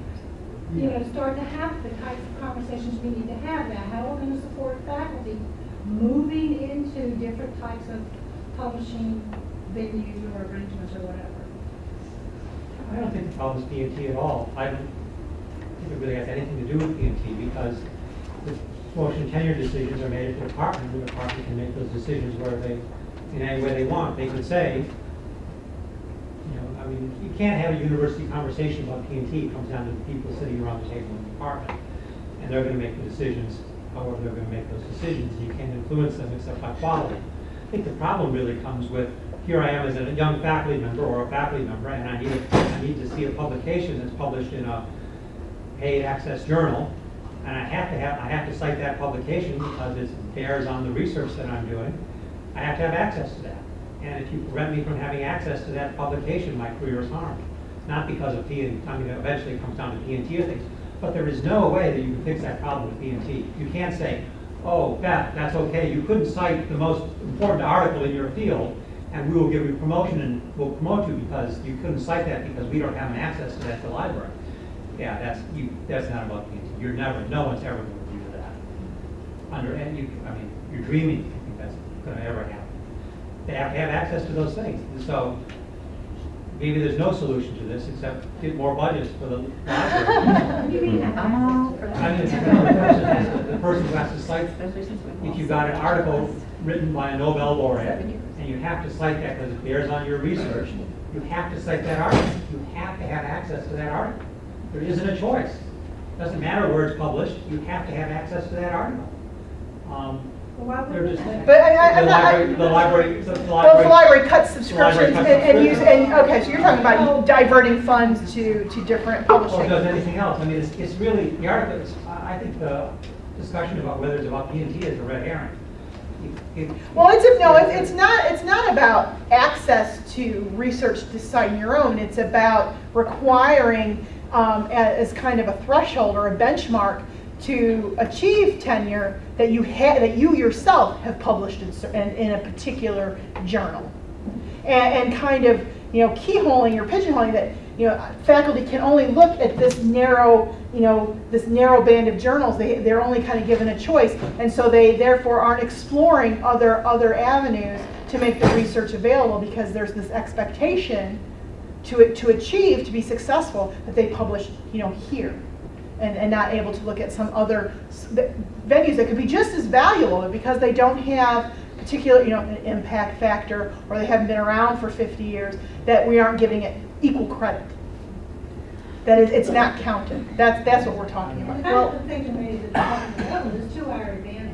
you know, start to have the types of conversations we need to have now. How are we're gonna support faculty moving into different types of publishing venues or arrangements or whatever. I don't think the problem is P and T at all. I don't think it really has anything to do with P and T because the promotion and tenure decisions are made at the department. and The department can make those decisions where they, in any way they want. They could say, you know, I mean, you can't have a university conversation about P and T. It comes down to the people sitting around the table in the department. And they're gonna make the decisions, however they're gonna make those decisions. You can't influence them except by quality. I think the problem really comes with, here I am as a young faculty member or a faculty member, and I need, need to see a publication that's published in a paid access journal, and I have to have, I have to cite that publication because it bears on the research that I'm doing. I have to have access to that. And if you prevent me from having access to that publication, my career is harmed. Not because of P and, I mean, eventually it comes down to P and T things, but there is no way that you can fix that problem with P and T. You can't say, oh, Beth, that's okay, you couldn't cite the most important article in your field, and we will give you promotion and we'll promote you because you couldn't cite that because we don't have an access to that at the library. Yeah, that's, you, that's not about P and T. You're never, no one's ever going to do that. Under, and you, I mean, you're dreaming, you think that's gonna ever happen. They have to have access to those things. And so, maybe there's no solution to this except get more budgets for the library. You mean- I'm all for I mean, the to- the person who has to cite, if you got an article written by a Nobel laureate, and you have to cite that because it bears on your research, you have to cite that article. You have to have access to that article. There isn't a choice. Doesn't matter where it's published, you have to have access to that article. Um, Well, They're just. But I- I- The I'm not- I- library, the library, the Well, if the library cuts The library subscriptions cuts and, and use, and, okay, so you're talking about diverting funds to, to different Or does anything else. I mean, it's, it's really, the article, I I think the discussion about whether it's about P and T is a red herring. It- it- Well, it's, a- no, it's, it's not, it's not about access to research to cite your own. It's about requiring, um, as kind of a threshold or a benchmark to achieve tenure that you ha, that you yourself have published in, in, in a particular journal. And, and kind of, you know, keyholing or pigeonholing that, you know, faculty can only look at this narrow, you know, this narrow band of journals. They, they're only kind of given a choice. And so they therefore aren't exploring other, other avenues to make the research available because there's this expectation to, to achieve, to be successful, that they publish, you know, here. And, and not able to look at some other venues that could be just as valuable, because they don't have particular, you know, an impact factor, or they haven't been around for 50 years, that we aren't giving it equal credit. That is, it's not counted. That's, that's what we're talking about. Well, the public level is to our advantage.